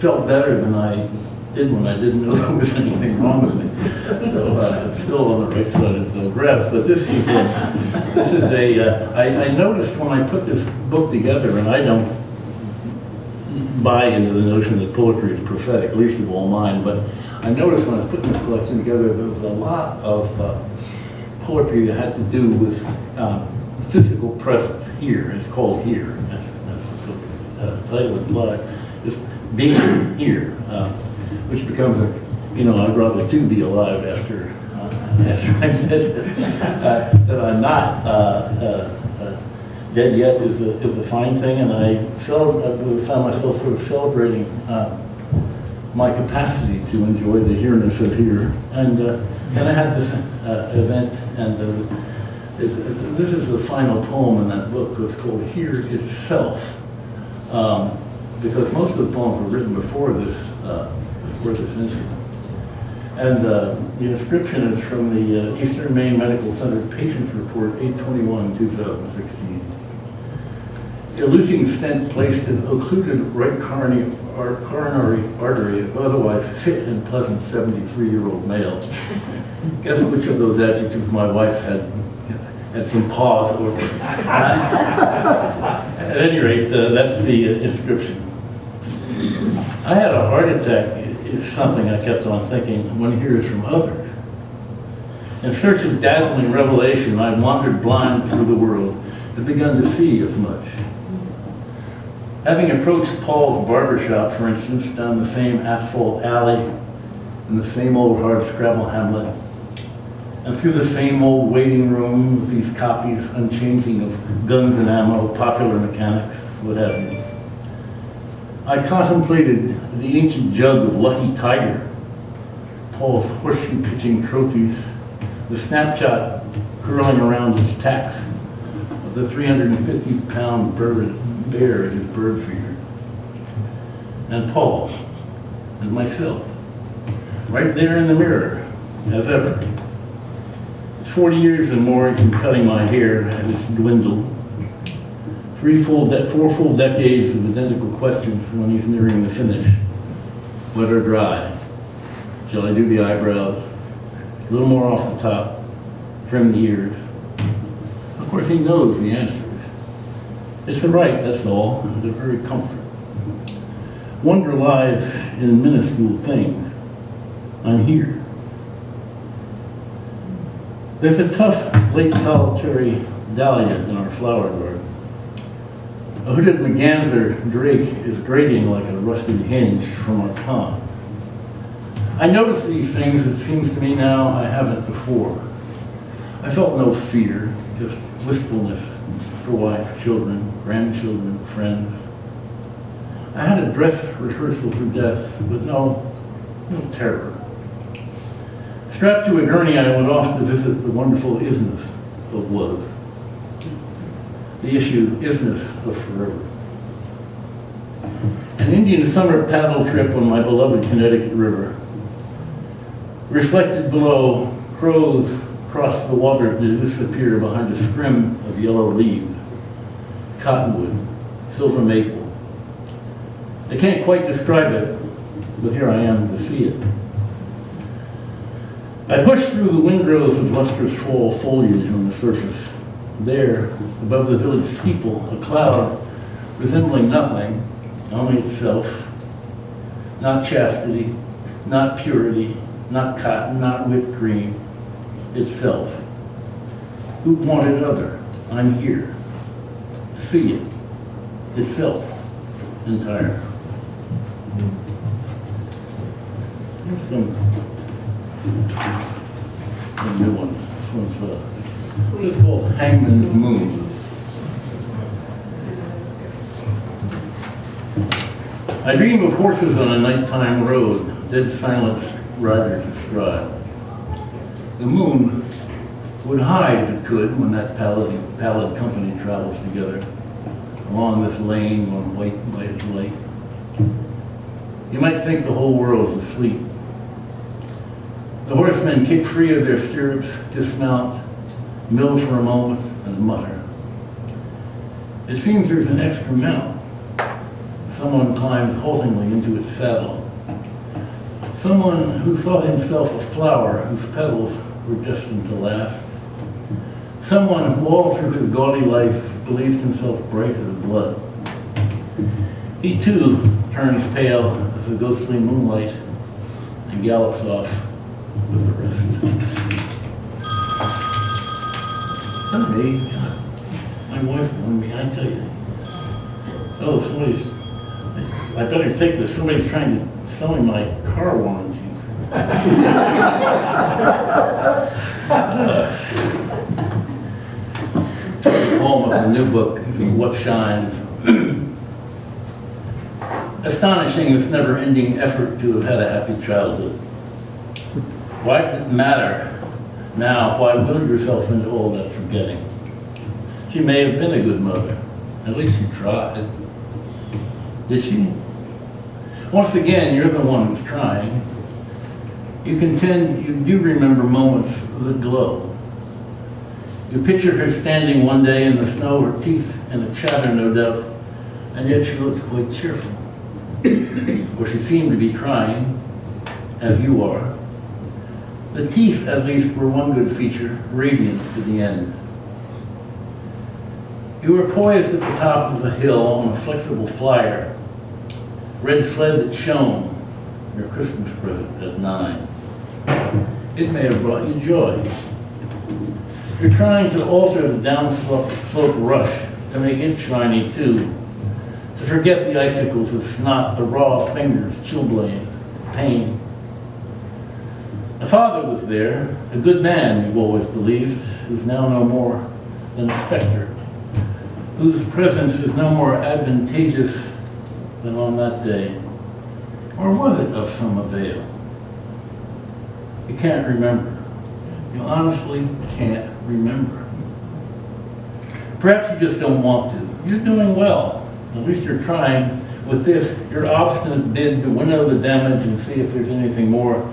felt better than I did when I didn't know there was anything wrong with me. So uh, I'm still on the right side of the graph, but this is a, this is a, uh, I, I noticed when I put this book together, and I don't buy into the notion that poetry is prophetic, least of all mine, but I noticed when I was putting this collection together, there was a lot of uh, poetry that had to do with uh, physical presence here. It's called here. That's, what's called. uh, title implies, being here, uh, which becomes a, you know, I'd rather too be alive after, uh, after I'm dead. Uh, That I'm not uh, uh, uh, dead yet is a, is a fine thing, and I cel- I found myself sort of celebrating my capacity to enjoy the here-ness of here. And kind of had this event, and this is the final poem in that book, it's called Here Itself. Um, Because most of the poems were written before this, uh, before this incident. And uh, the inscription is from the uh, Eastern Maine Medical Center Patients Report, 821, 2016. Eluting stent placed in occluded right coronary, ar- coronary artery of otherwise fit and pleasant 73-year-old male. Guess which of those adjectives my wife had, had some pause over. At any rate, uh, that's the uh, inscription. I had a heart attack, is something I kept on thinking, one hears from others. In search of dazzling revelation, I wandered blind through the world and begun to see as much. Having approached Paul's barber shop, for instance, down the same asphalt alley in the same old hard scrabble hamlet, and through the same old waiting room with these copies unchanging of guns and ammo, popular mechanics, what have you. I contemplated the ancient jug of Lucky Tiger, Paul's horseshoe pitching trophies, the snapshot curling around its tacks the 350-pound bird bear at his bird feeder, and Paul, and myself, right there in the mirror, as ever. 40 years and more he's been cutting my hair as it's dwindled. Three full, four full decades of identical questions when he's nearing the finish. Wet or dry? Shall I do the eyebrows? A little more off the top, trim the ears. Of course, he knows the answers. It's the right, that's all, the very comfort. Wonder lies in minuscule things. I'm here. There's a tough, late solitary dahlia in our flower garden. A hooded merganser drake is grating like a rusted hinge from our pond. I notice these things, it seems to me now, I haven't before. I felt no fear, just wistfulness for wife, children, grandchildren, friends. I had a dress rehearsal for death, but no, no terror. Strapped to a gurney, I went off to visit the wonderful isness of was. The issue, isness of forever. An Indian summer paddle trip on my beloved Connecticut River. Reflected below, crows cross the water to disappear behind a scrim of yellow leaves, cottonwood, silver maple. I can't quite describe it, but here I am to see it. I push through the windrows of lustrous fall foliage on the surface. There, above the village steeple, a cloud resembling nothing, only itself. Not chastity, not purity, not cotton, not whipped cream, itself. Who wanted other? I'm here. See it. Itself. Entire. Here's some a new one. This one's, uh, this is called Hangman's Moon. I dream of horses on a nighttime road, dead silence riders astride. The moon would hide if it could when that pallid, pallid company travels together along this lane on white light light. You might think the whole world is asleep. The horsemen kick free of their stirrups, dismount, mill for a moment, and mutter. It seems there's an extra. Someone climbs haltingly into its saddle. Someone who thought himself a flower whose petals were destined to last. Someone who all through his gaudy life believed himself bright as blood. He too turns pale as the ghostly moonlight and gallops off with the rest. Someday, God, my wife warned me, I tell you. Oh, somebody's I better take this, somebody's trying to sell me my car warranties. Poem of the new book, What Shines. Astonishing this never-ending effort to have had a happy childhood. Why does it matter now? Why will yourself into all that She may have been a good mother. At least she tried. Did she? Once again, you're the one who's trying. You contend you do remember moments that glow. You pictured her standing one day in the snow, her teeth in a chatter, no doubt, and yet she looked quite cheerful. or she seemed to be trying, as you are. The teeth, at least, were one good feature, radiant to the end. You were poised at the top of the hill on a flexible flyer, red sled that shone, your Christmas present at nine. It may have brought you joy. You're trying to alter the downslope slope rush to make it shiny too, to forget the icicles of snot, the raw fingers, chilblain, pain. A father was there, a good man, you've always believed, who's now no more than a specter, whose presence is no more advantageous than on that day. Or was it of some avail? You can't remember. You honestly can't remember. Perhaps you just don't want to. You're doing well. At least you're trying with this, your obstinate bid to winnow the damage and see if there's anything more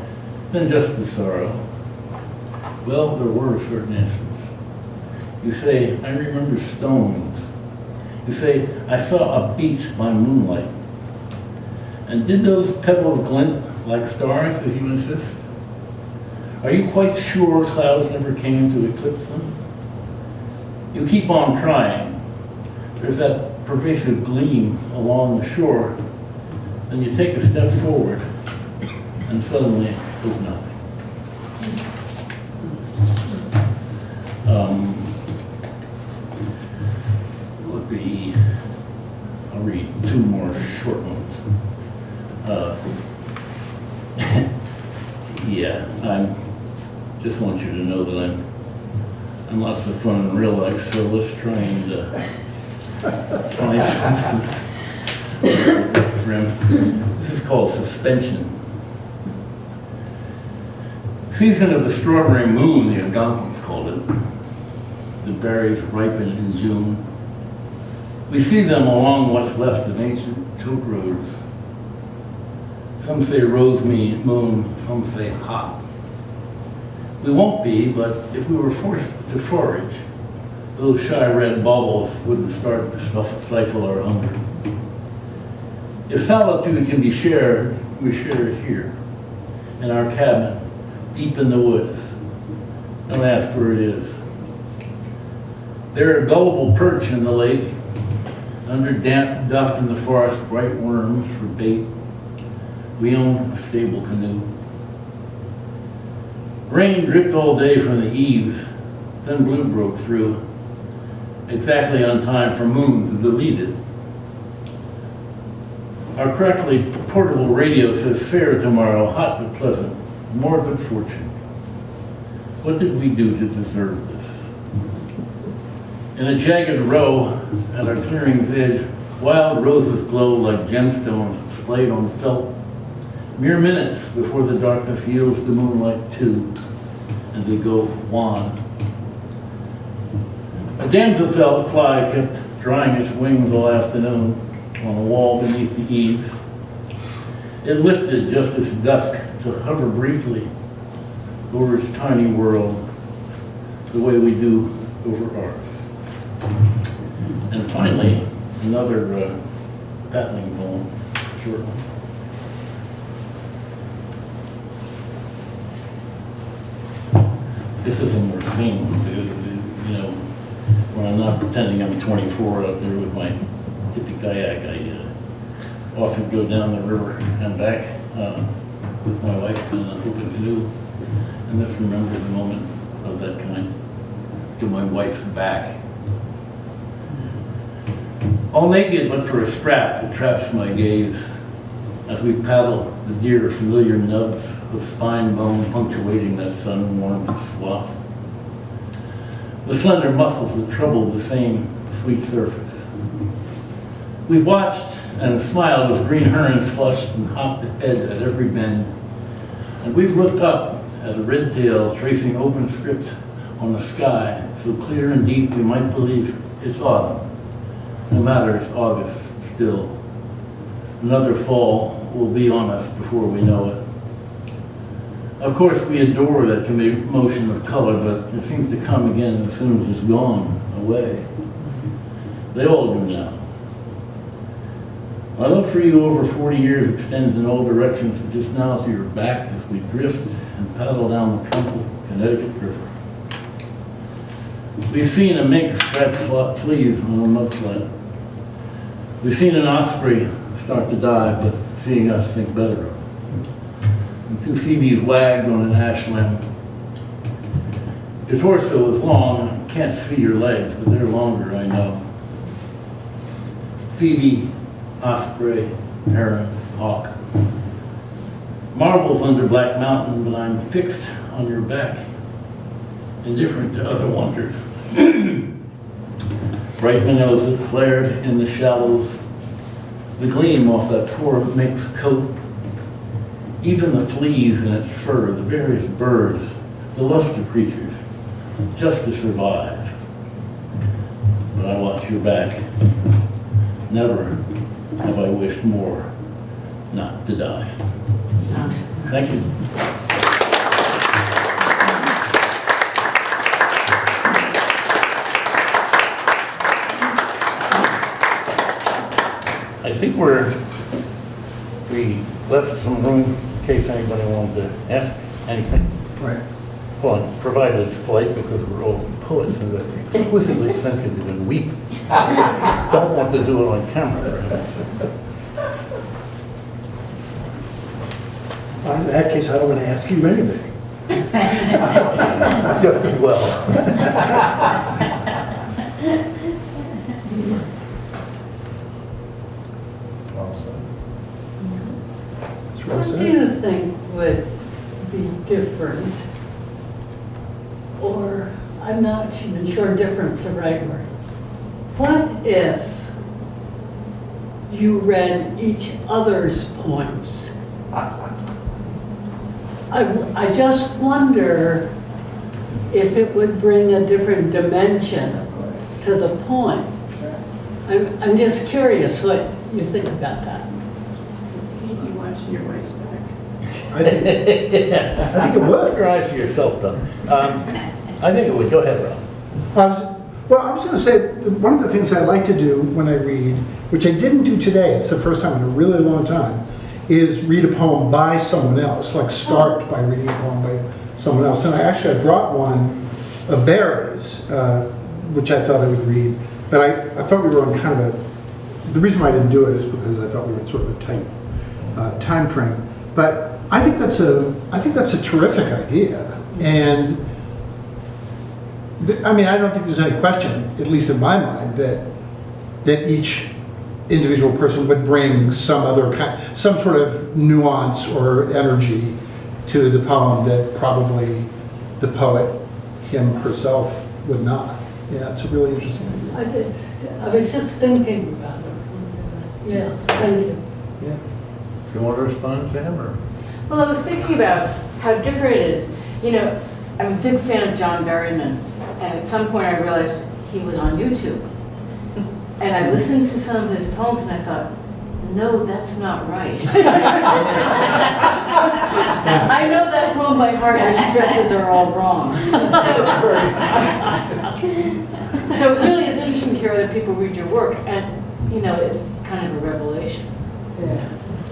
than just the sorrow. Well, there were certain instances. You say, I remember stones. You say, I saw a beach by moonlight. And did those pebbles glint like stars, as you insist? Are you quite sure clouds never came to eclipse them? You keep on trying. There's that pervasive gleam along the shore. Then you take a step forward, and suddenly there's nothing. Um, Would be, I'll read two more short ones. Uh, Yeah, I'm, just want you to know that I'm, I'm lots of fun in real life, so let's try something. with Grim. This is called suspension. Season of the strawberry moon, the Algonquins called it. The berries ripen in June. We see them along what's left of ancient tote roads. Some say rose me moon, some say hot. We won't be, but if we were forced to forage, those shy red baubles wouldn't start to stifle our hunger. If solitude can be shared, we share it here, in our cabin, deep in the woods. Don't ask where it is. There are gullible perch in the lake, under damp dust in the forest, bright worms for bait. We own a stable canoe. Rain dripped all day from the eaves, then blue broke through, exactly on time for moon to delete it. Our crackly portable radio says fair tomorrow, hot but pleasant, more good fortune. What did we do to deserve this? In a jagged row at our clearing's edge, wild roses glow like gemstones splayed on felt. Mere minutes before the darkness yields the moonlight too, and they go wan. A damsel fly kept drying its wings all afternoon on a wall beneath the eaves. It lifted just as dusk to hover briefly over its tiny world, the way we do over ours. And finally, another uh, battling poem, short one. This is a more sane one, you know, when I'm not pretending I'm 24 out there with my tippy kayak, I uh, often go down the river and back uh, with my wife in an open canoe, and this remember the moment of that kind to my wife's back. All naked but for a strap that traps my gaze as we paddle the dear familiar nubs of spine bone punctuating that sun-warmed swath. The slender muscles that trouble the same sweet surface. We've watched and smiled as green herons flushed and hopped ahead at every bend. And we've looked up at a red tail tracing open script on the sky, so clear and deep we might believe it's autumn. No matter, it's August still. Another fall will be on us before we know it. Of course, we adore that motion of color, but it seems to come again as soon as it's gone away. They all do now. My love for you over 40 years extends in all directions, but just now to your back as we drift and paddle down the troubled Connecticut River. We've seen a mink scratch fl- fleas on a mudflat. We've seen an osprey start to die, but seeing us think better of it. And two Phoebes wagged on an ash limb. Your torso is long, I can't see your legs, but they're longer, I know. Phoebe, osprey, heron, hawk. Marvels under Black Mountain, but I'm fixed on your back, indifferent to other wonders. Bright minnows that flared in the shallows, the gleam off that poor mixed coat, even the fleas in its fur, the various birds, the luster creatures, just to survive. But I watch your back. Never have I wished more not to die. Thank you. I think we're, we left some room in case anybody wanted to ask anything. Right. Well, provided it's polite because we're all poets and they're exquisitely sensitive and weep. Don't want to do it on camera. for heaven's sake. In that case, I don't want to ask you anything. Just as well. That's what What do said. you think would be different? Or, I'm not even sure different's the right word. What if you read each other's poems? I, I just wonder if it would bring a different dimension to the poem. I'm, I'm just curious what you think about that. You watching your wife's back. I think, I think it would. your eyes to yourself, though. Um, I think it would. Go ahead, Rob. I was, well, I was going to say, one of the things I like to do when I read, which I didn't do today, it's the first time in a really long time, is read a poem by someone else, like start by reading a poem by someone else. And I actually, I brought one of Barry's, uh, which I thought I would read, but I, I thought we were on kind of a, the reason why I didn't do it is because I thought we were in sort of a tight uh, time frame. But I think that's a, I think that's a terrific idea. And th- I mean, I don't think there's any question, at least in my mind, that, that each individual person would bring some other kind, some sort of nuance or energy to the poem that probably the poet, him herself, would not. Yeah, it's a really interesting idea. I did, I was just thinking about it. Yeah, thank you. Yeah. Do you want to respond, Sam, or? Well, I was thinking about how different it is. You know, I'm a big fan of John Berryman, and at some point I realized he was on YouTube. And I listened to some of his poems and I thought, no, that's not right. I know that poem by heart, your stresses are all wrong. So so it really is interesting to hear other people read your work, and, you know, it's kind of a revelation. Yeah.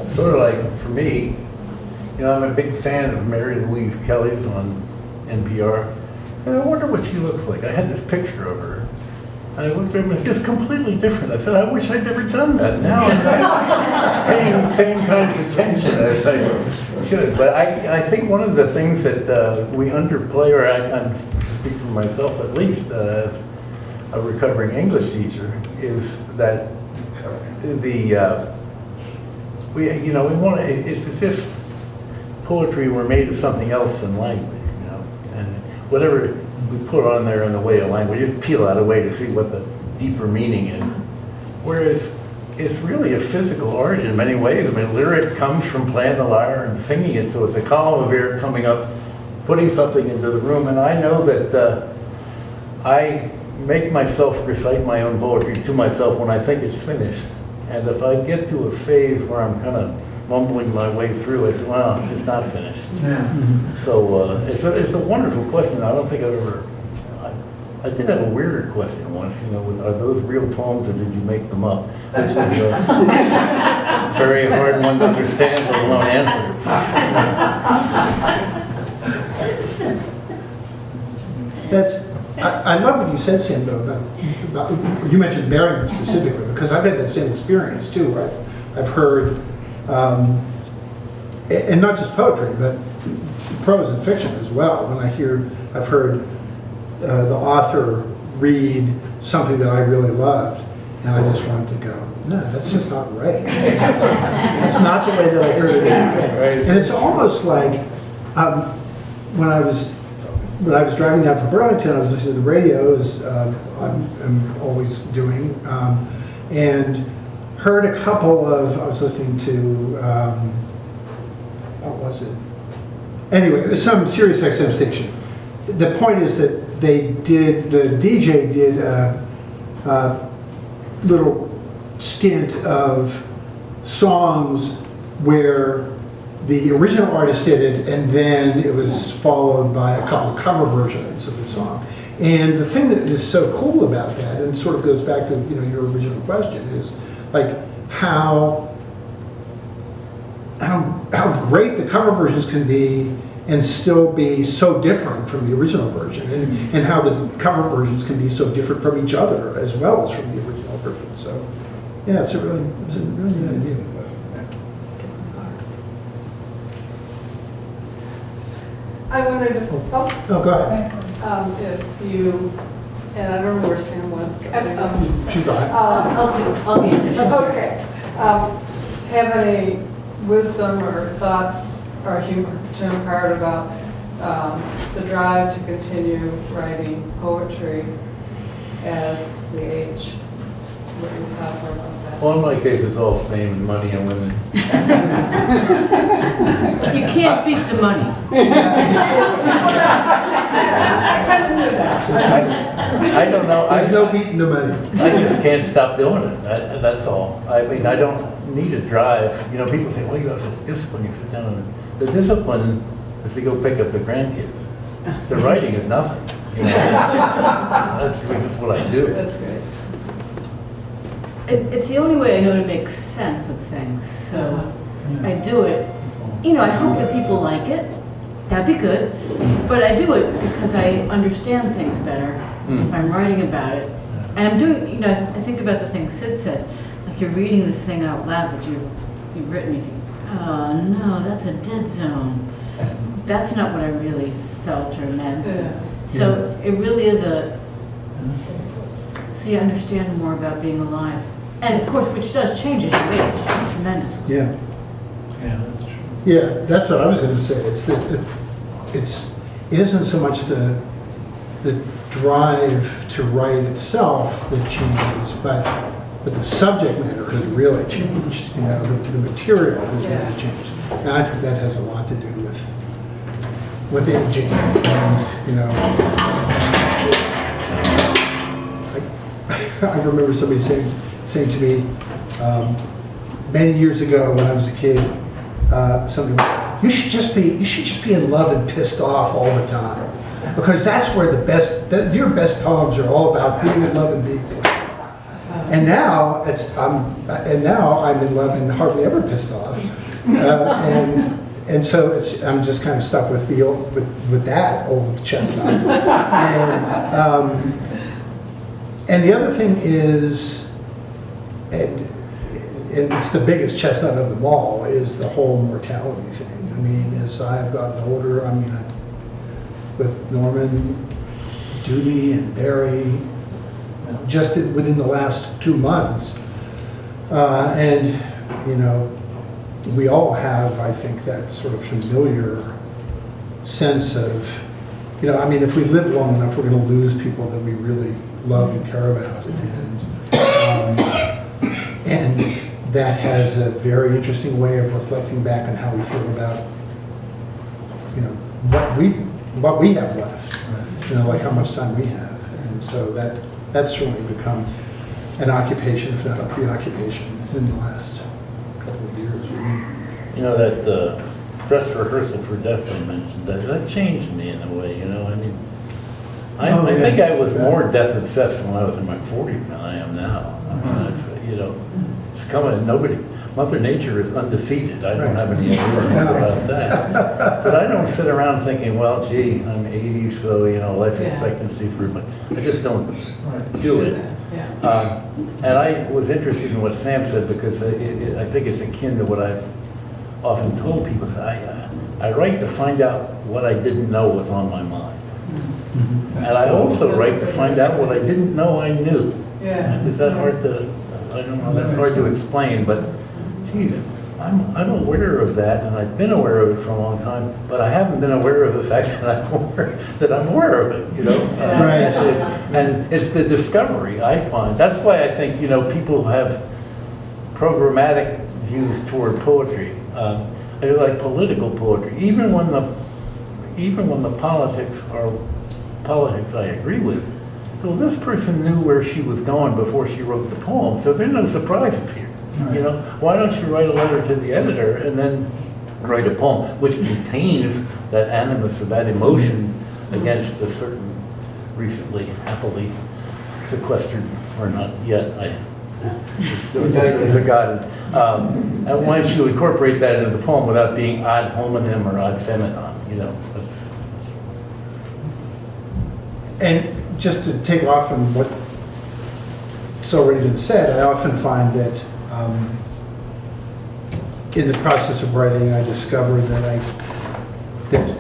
Sort of like, for me, you know, I'm a big fan of Mary Louise Kelly's on NPR. And I wonder what she looks like. I had this picture of her. And I looked at her, and it's completely different. I said, I wish I'd never done that. Now I'm paying the same kind of attention as I should. But I, I think one of the things that uh, we underplay, or I, I'm speak for myself at least, uh, as a recovering English teacher, is that the, uh, we, you know, we want to, it's as if poetry were made of something else than language, you know? And whatever we put on there in the way of language, just peel out a way to see what the deeper meaning is. Whereas it's really a physical art in many ways. I mean, lyric comes from playing the lyre and singing it, so it's a column of air coming up, putting something into the room. And I know that uh, I make myself recite my own poetry to myself when I think it's finished. And if I get to a phase where I'm kind of mumbling my way through, I say, well, it's not finished. Yeah. So uh, it's, a, it's a wonderful question. I don't think I've ever, I, I did have a weirder question once, you know, was, are those real poems or did you make them up? Which was a very hard one to understand, let alone answer. That's, I, I love what you said, Sam, though, about, about, you mentioned Berryman specifically, because I've had that same experience too, where I've, I've heard, um, and not just poetry, but prose and fiction as well, when I hear, I've heard uh, the author read something that I really loved, and I just wanted to go, no, that's just not right. It's not the way that I heard it. Right. And it's almost like, um, when I was, when I was driving down from Burlington, I was listening to the radio, as um, I'm, I'm always doing, um, and heard a couple of, I was listening to, um, what was it? Anyway, it was some Sirius XM station. The point is that they did, the DJ did a, a little stint of songs where the original artist did it, and then it was followed by a couple of cover versions of the song. And the thing that is so cool about that, and sort of goes back to you know your original question, is like how how how great the cover versions can be and still be so different from the original version, and, and how the cover versions can be so different from each other as well as from the original version. So, yeah, it's a really it's a really good idea. I wondered if, oh, Oh, go ahead. um, if you, and I don't know where Sam went. Um, She got it. um, I'll be, I'll be efficient. Okay, um, have any wisdom or thoughts or humor, Jim Hart, about, um, the drive to continue writing poetry as we age? What your thoughts are about that? Well, in my case, it's all fame and money and women. You can't beat the money. I kind of knew that. I don't know. I- There's no beating the money. I just can't stop doing it, that, that's all. I mean, I don't need a drive, you know, people say, well, you have some discipline, you sit down and, the discipline is to go pick up the grandkids. The writing is nothing, you know. That's just what I do. That's great. It, it's the only way I know to make sense of things, so I do it. You know, I hope that people like it, that'd be good, but I do it because I understand things better if Hmm. I'm writing about it. And I'm doing, you know, I think about the thing Sid said, like you're reading this thing out loud that you, you've written, you think, oh, no, that's a dead zone. That's not what I really felt or meant. Yeah. So it really is a, so you understand more about being alive. And of course, which does change as you age tremendously. Yeah. Yeah, that's true. Yeah, that's what I was gonna say, it's that, it- it's, it isn't so much the, the drive to write itself that changes, but, but the subject matter has really changed, you know, the, the material has Yeah. really changed. And I think that has a lot to do with, with aging, and, you know. I I remember somebody saying, saying to me, um, many years ago when I was a kid, uh, something like, you should just be, you should just be in love and pissed off all the time. Because that's where the best, that, your best poems are all about being in love and being pissed off. And now, it's, I'm, and now I'm in love and hardly ever pissed off. Uh, and, and so it's, I'm just kind of stuck with the, old- with, with that old chestnut. And, um, and the other thing is, and, and it's the biggest chestnut of them all, is the whole mortality thing. I mean, as I've gotten older, I mean, with Norman, Judy, and Barry, just within the last two months, Uh, And, you know, we all have, I think, that sort of familiar sense of, you know, I mean, if we live long enough, we're going to lose people that we really love and care about. And, um, and that has a very interesting way of reflecting back on how we feel about, you know, what we, what we have left, you know, like how much time we have. And so that, that's certainly become an occupation, if not a preoccupation, in the last couple of years. really. You know, that uh, dress rehearsal for death I mentioned, that, that changed me in a way, you know, I mean, I, Oh, I yeah. think I was more death obsessed when I was in my forties than I am now. I Uh-huh. mean, it's, You know, it's coming, nobody, Mother Nature is undefeated, I don't have any illusions about that. But I don't sit around thinking, well, gee, I'm eighty, so, you know, life Yeah. expectancy for, my I just don't do it. Yeah. Um, And I was interested in what Sam said because it- it- I think it's akin to what I've often told people. I, uh, I write to find out what I didn't know was on my mind. And I also write to find out what I didn't know I knew. Yeah. Is that hard to, I don't know, that's hard to explain, but geez, I'm, I'm aware of that and I've been aware of it for a long time, but I haven't been aware of the fact that I'm aware, that I'm aware of it, you know? Uh, Right. it's- it's- And it's the discovery, I find. That's why I think, you know, people have programmatic views toward poetry. Um, I like political poetry, even when the, even when the politics are politics I agree with. Well, this person knew where she was going before she wrote the poem, so there are no surprises here. You know, why don't you write a letter to the editor and then write a poem which contains that animus or that emotion against a certain recently happily sequestered, or not yet, I, still is a god. Um, And why don't you incorporate that into the poem without being ad hominem or ad feminam, you know? And just to take off on what's already been said, I often find that um, in the process of writing, I discover that I, that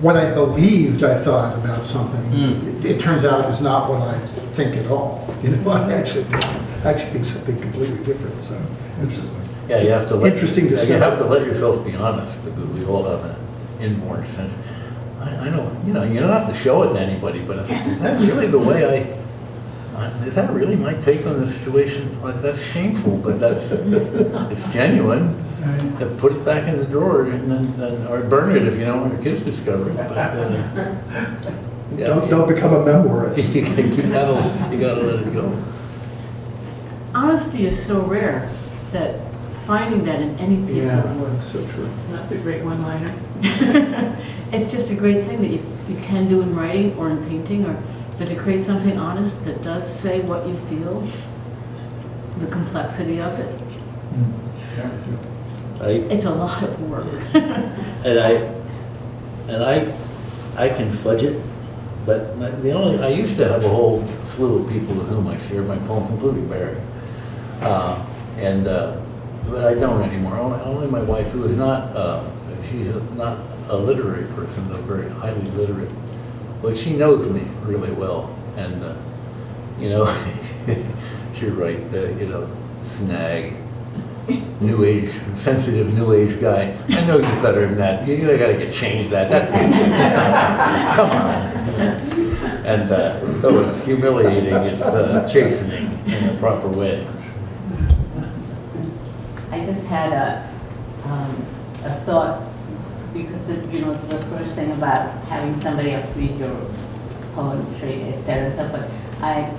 what I believed I thought about something, Mm. it it turns out is not what I think at all. You know, I actually, think- I actually think something completely different, so it's Yeah, you have to let. Interesting You have to let yourself be honest, we all have an inborn sense. I, I know, you know, you don't have to show it to anybody, but is that really the way I, I- is that really my take on the situation? Like, That's shameful, but that's, it's genuine. To put it back in the drawer and then, then, or burn it if you don't want your kids to discover it, but, uh, yeah. Don't, don't become a memoirist. You gotta, you gotta you gotta let it go. Honesty is so rare that finding that in any piece of work, that's so true. That's a great one-liner. it's just a great thing that you, you can do in writing or in painting, or, but to create something honest that does say what you feel, the complexity of it, I, it's a lot of work. and I, and I, I can fudge it, but my- the only, I used to have a whole slew of people with whom I shared my poems, including Barry. Uh, And, uh, but I don't anymore, only, only my wife, who is not, uh, she's a- not a literary person, though very highly literate, but she knows me really well, and, uh, you know, you're right, uh, you know, snag, new age, sensitive new age guy. I know you better than that. You gotta get changed that. That's come on. And uh, though it's humiliating, it's uh, chastening in a proper way. I just had a, um, a thought, because, of, you know, the first thing about having somebody else read your poetry, et cetera, and so forth. I,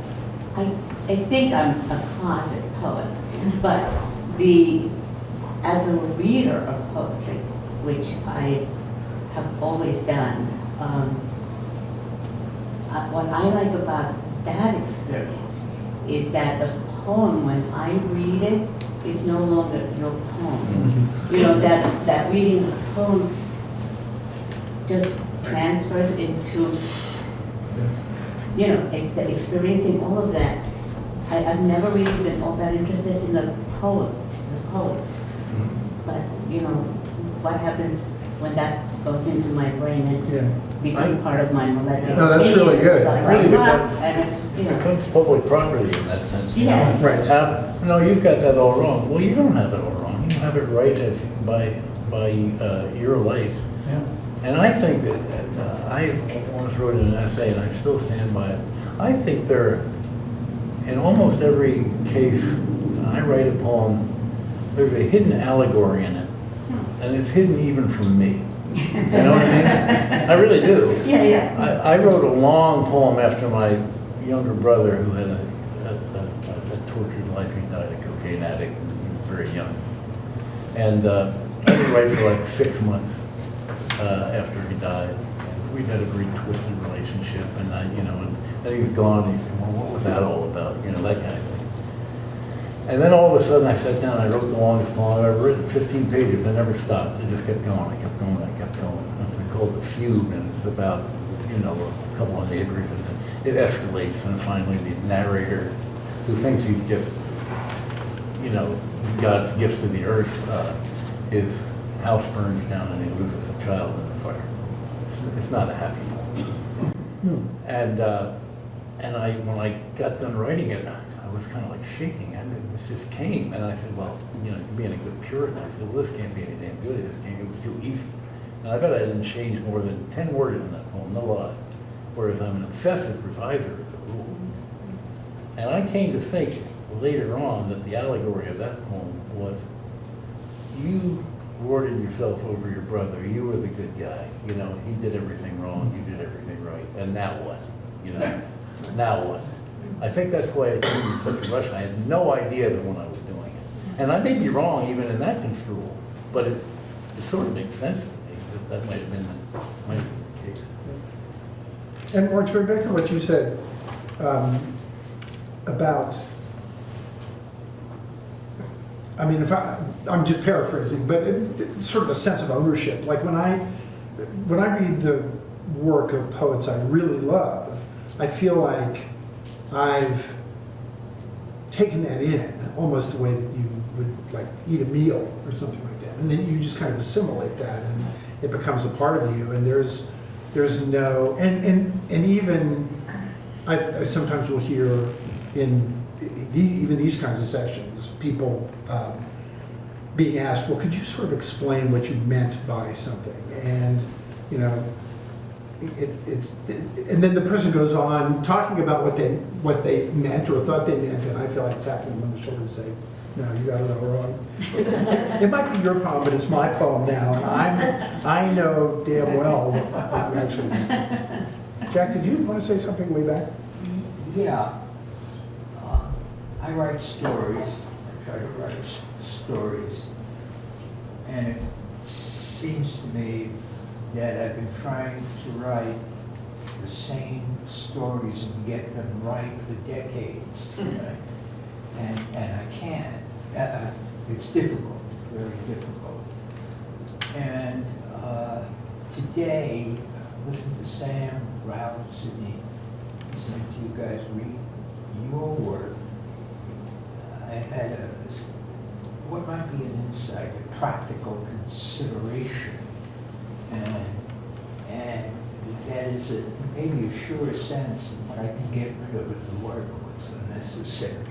I, I think I'm a closet poet, but the, as a reader of poetry, which I have always done, um, uh, what I like about that experience is that the poem, when I read it, is no longer your poem. You know, that, that reading the poem just transfers into, you know, e- experiencing all of that. I, I've never really been all that interested in the poets, the poets. But, you know, what happens when that goes into my brain and Yeah. becomes part of my molecular. No, that's really good. Like, Really good. it, you know, becomes public property in that sense. you know? Yes. Right. Um, No, you've got that all wrong. Well, you don't have it all wrong. You have it right as- by, by uh, your light. And I think that, uh, I once wrote an essay, and I still stand by it. I think there, in almost every case, I write a poem, there's a hidden allegory in it. And it's hidden even from me. You know what I mean? I really do. yeah, yeah. I, I wrote a long poem after my younger brother, who had a, a, a- a tortured life, he died a cocaine addict, when he was very young. And uh, I to write for like six months uh, after he died. We had a very twisted relationship, and I, you know, and then he's gone, and he said, well, what was that all about? You know, that kind of thing. And then all of a sudden, I sat down, and I wrote the longest poem I've ever written, 15 pages, I never stopped, I just kept going, I kept going, I kept going. It's called The Feud, and it's about, you know, a couple of neighbors, and it escalates, and finally the narrator, who thinks he's just, you know, God's gift to the earth, uh, his house burns down and he loses a child in the fire. It's- It's not a happy poem. And, uh, and I, when I got done writing it, I was kind of like shaking, and it this just came, and I said, well, you know, being a good Puritan, I said, well, this can't be any damn good, this can't, it was too easy. And I bet I didn't change more than ten words in that poem, no lie. Whereas I'm an obsessive reviser as a rule. And I came to think later on that the allegory of that poem was, you lorded yourself over your brother, you were the good guy, you know, he did everything wrong, you did everything right, and now what? You know, now what? I think that's why it came in such a rush, I had no idea that when I was doing it. And I may be wrong even in that construal, but it, it sort of makes sense to me, that that might have been, the- might have been the case. And Mark, to back to what you said um, about, I mean, if I, I'm just paraphrasing, but it- sort of a sense of ownership. Like when I, when I read the work of poets I really love, I feel like I've taken that in, almost the way that you would like eat a meal or something like that. And then you just kind of assimilate that and it becomes a part of you and there's, there's no, and, and, and even, I, I sometimes will hear in even these kinds of sessions, people um, being asked, well, could you sort of explain what you meant by something? And, you know, it, it's, and then the person goes on talking about what they, what they meant or thought they meant, and I feel like tapping them on the shoulder and say, no, you got it all wrong. It might be your poem, but it's my poem now, and I'm, I know damn well what you actually meant. Jack, did you want to say something way back? Yeah. I write stories, I try to write stories. And it seems to me that I've been trying to write the same stories and get them right for decades. right? And, and I can't. Uh, uh, It's difficult, very difficult. And uh, today, I listened to Sam Rao Sydney, listening to you guys read your work. I had a, what might be an insight, a practical consideration. And, and that is a, maybe a sure sense of what I can get rid of as a word what's unnecessary.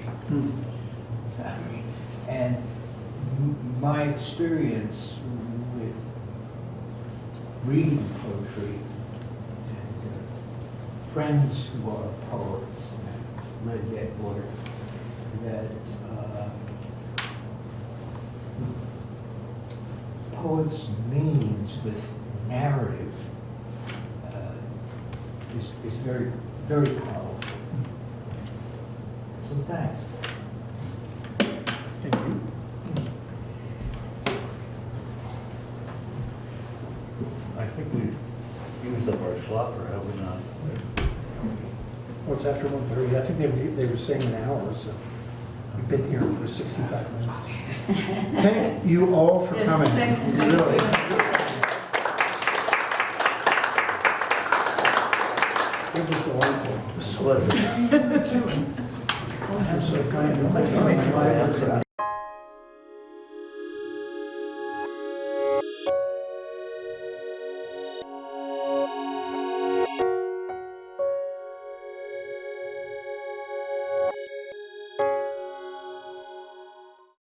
I mean, and my experience with reading poetry and uh, friends who are poets, read that work, that uh, poets' means with narrative uh, is, is very, very powerful. So thanks. Thank you. I think we've used up our slopper, have we not? Well, it's after one thirty, I think they they were saying an hour, so we've been here for sixty-five minutes. Thank you all for Yes, coming. thanks for coming. Really. It was delightful. It's a pleasure. You're so kind. Oh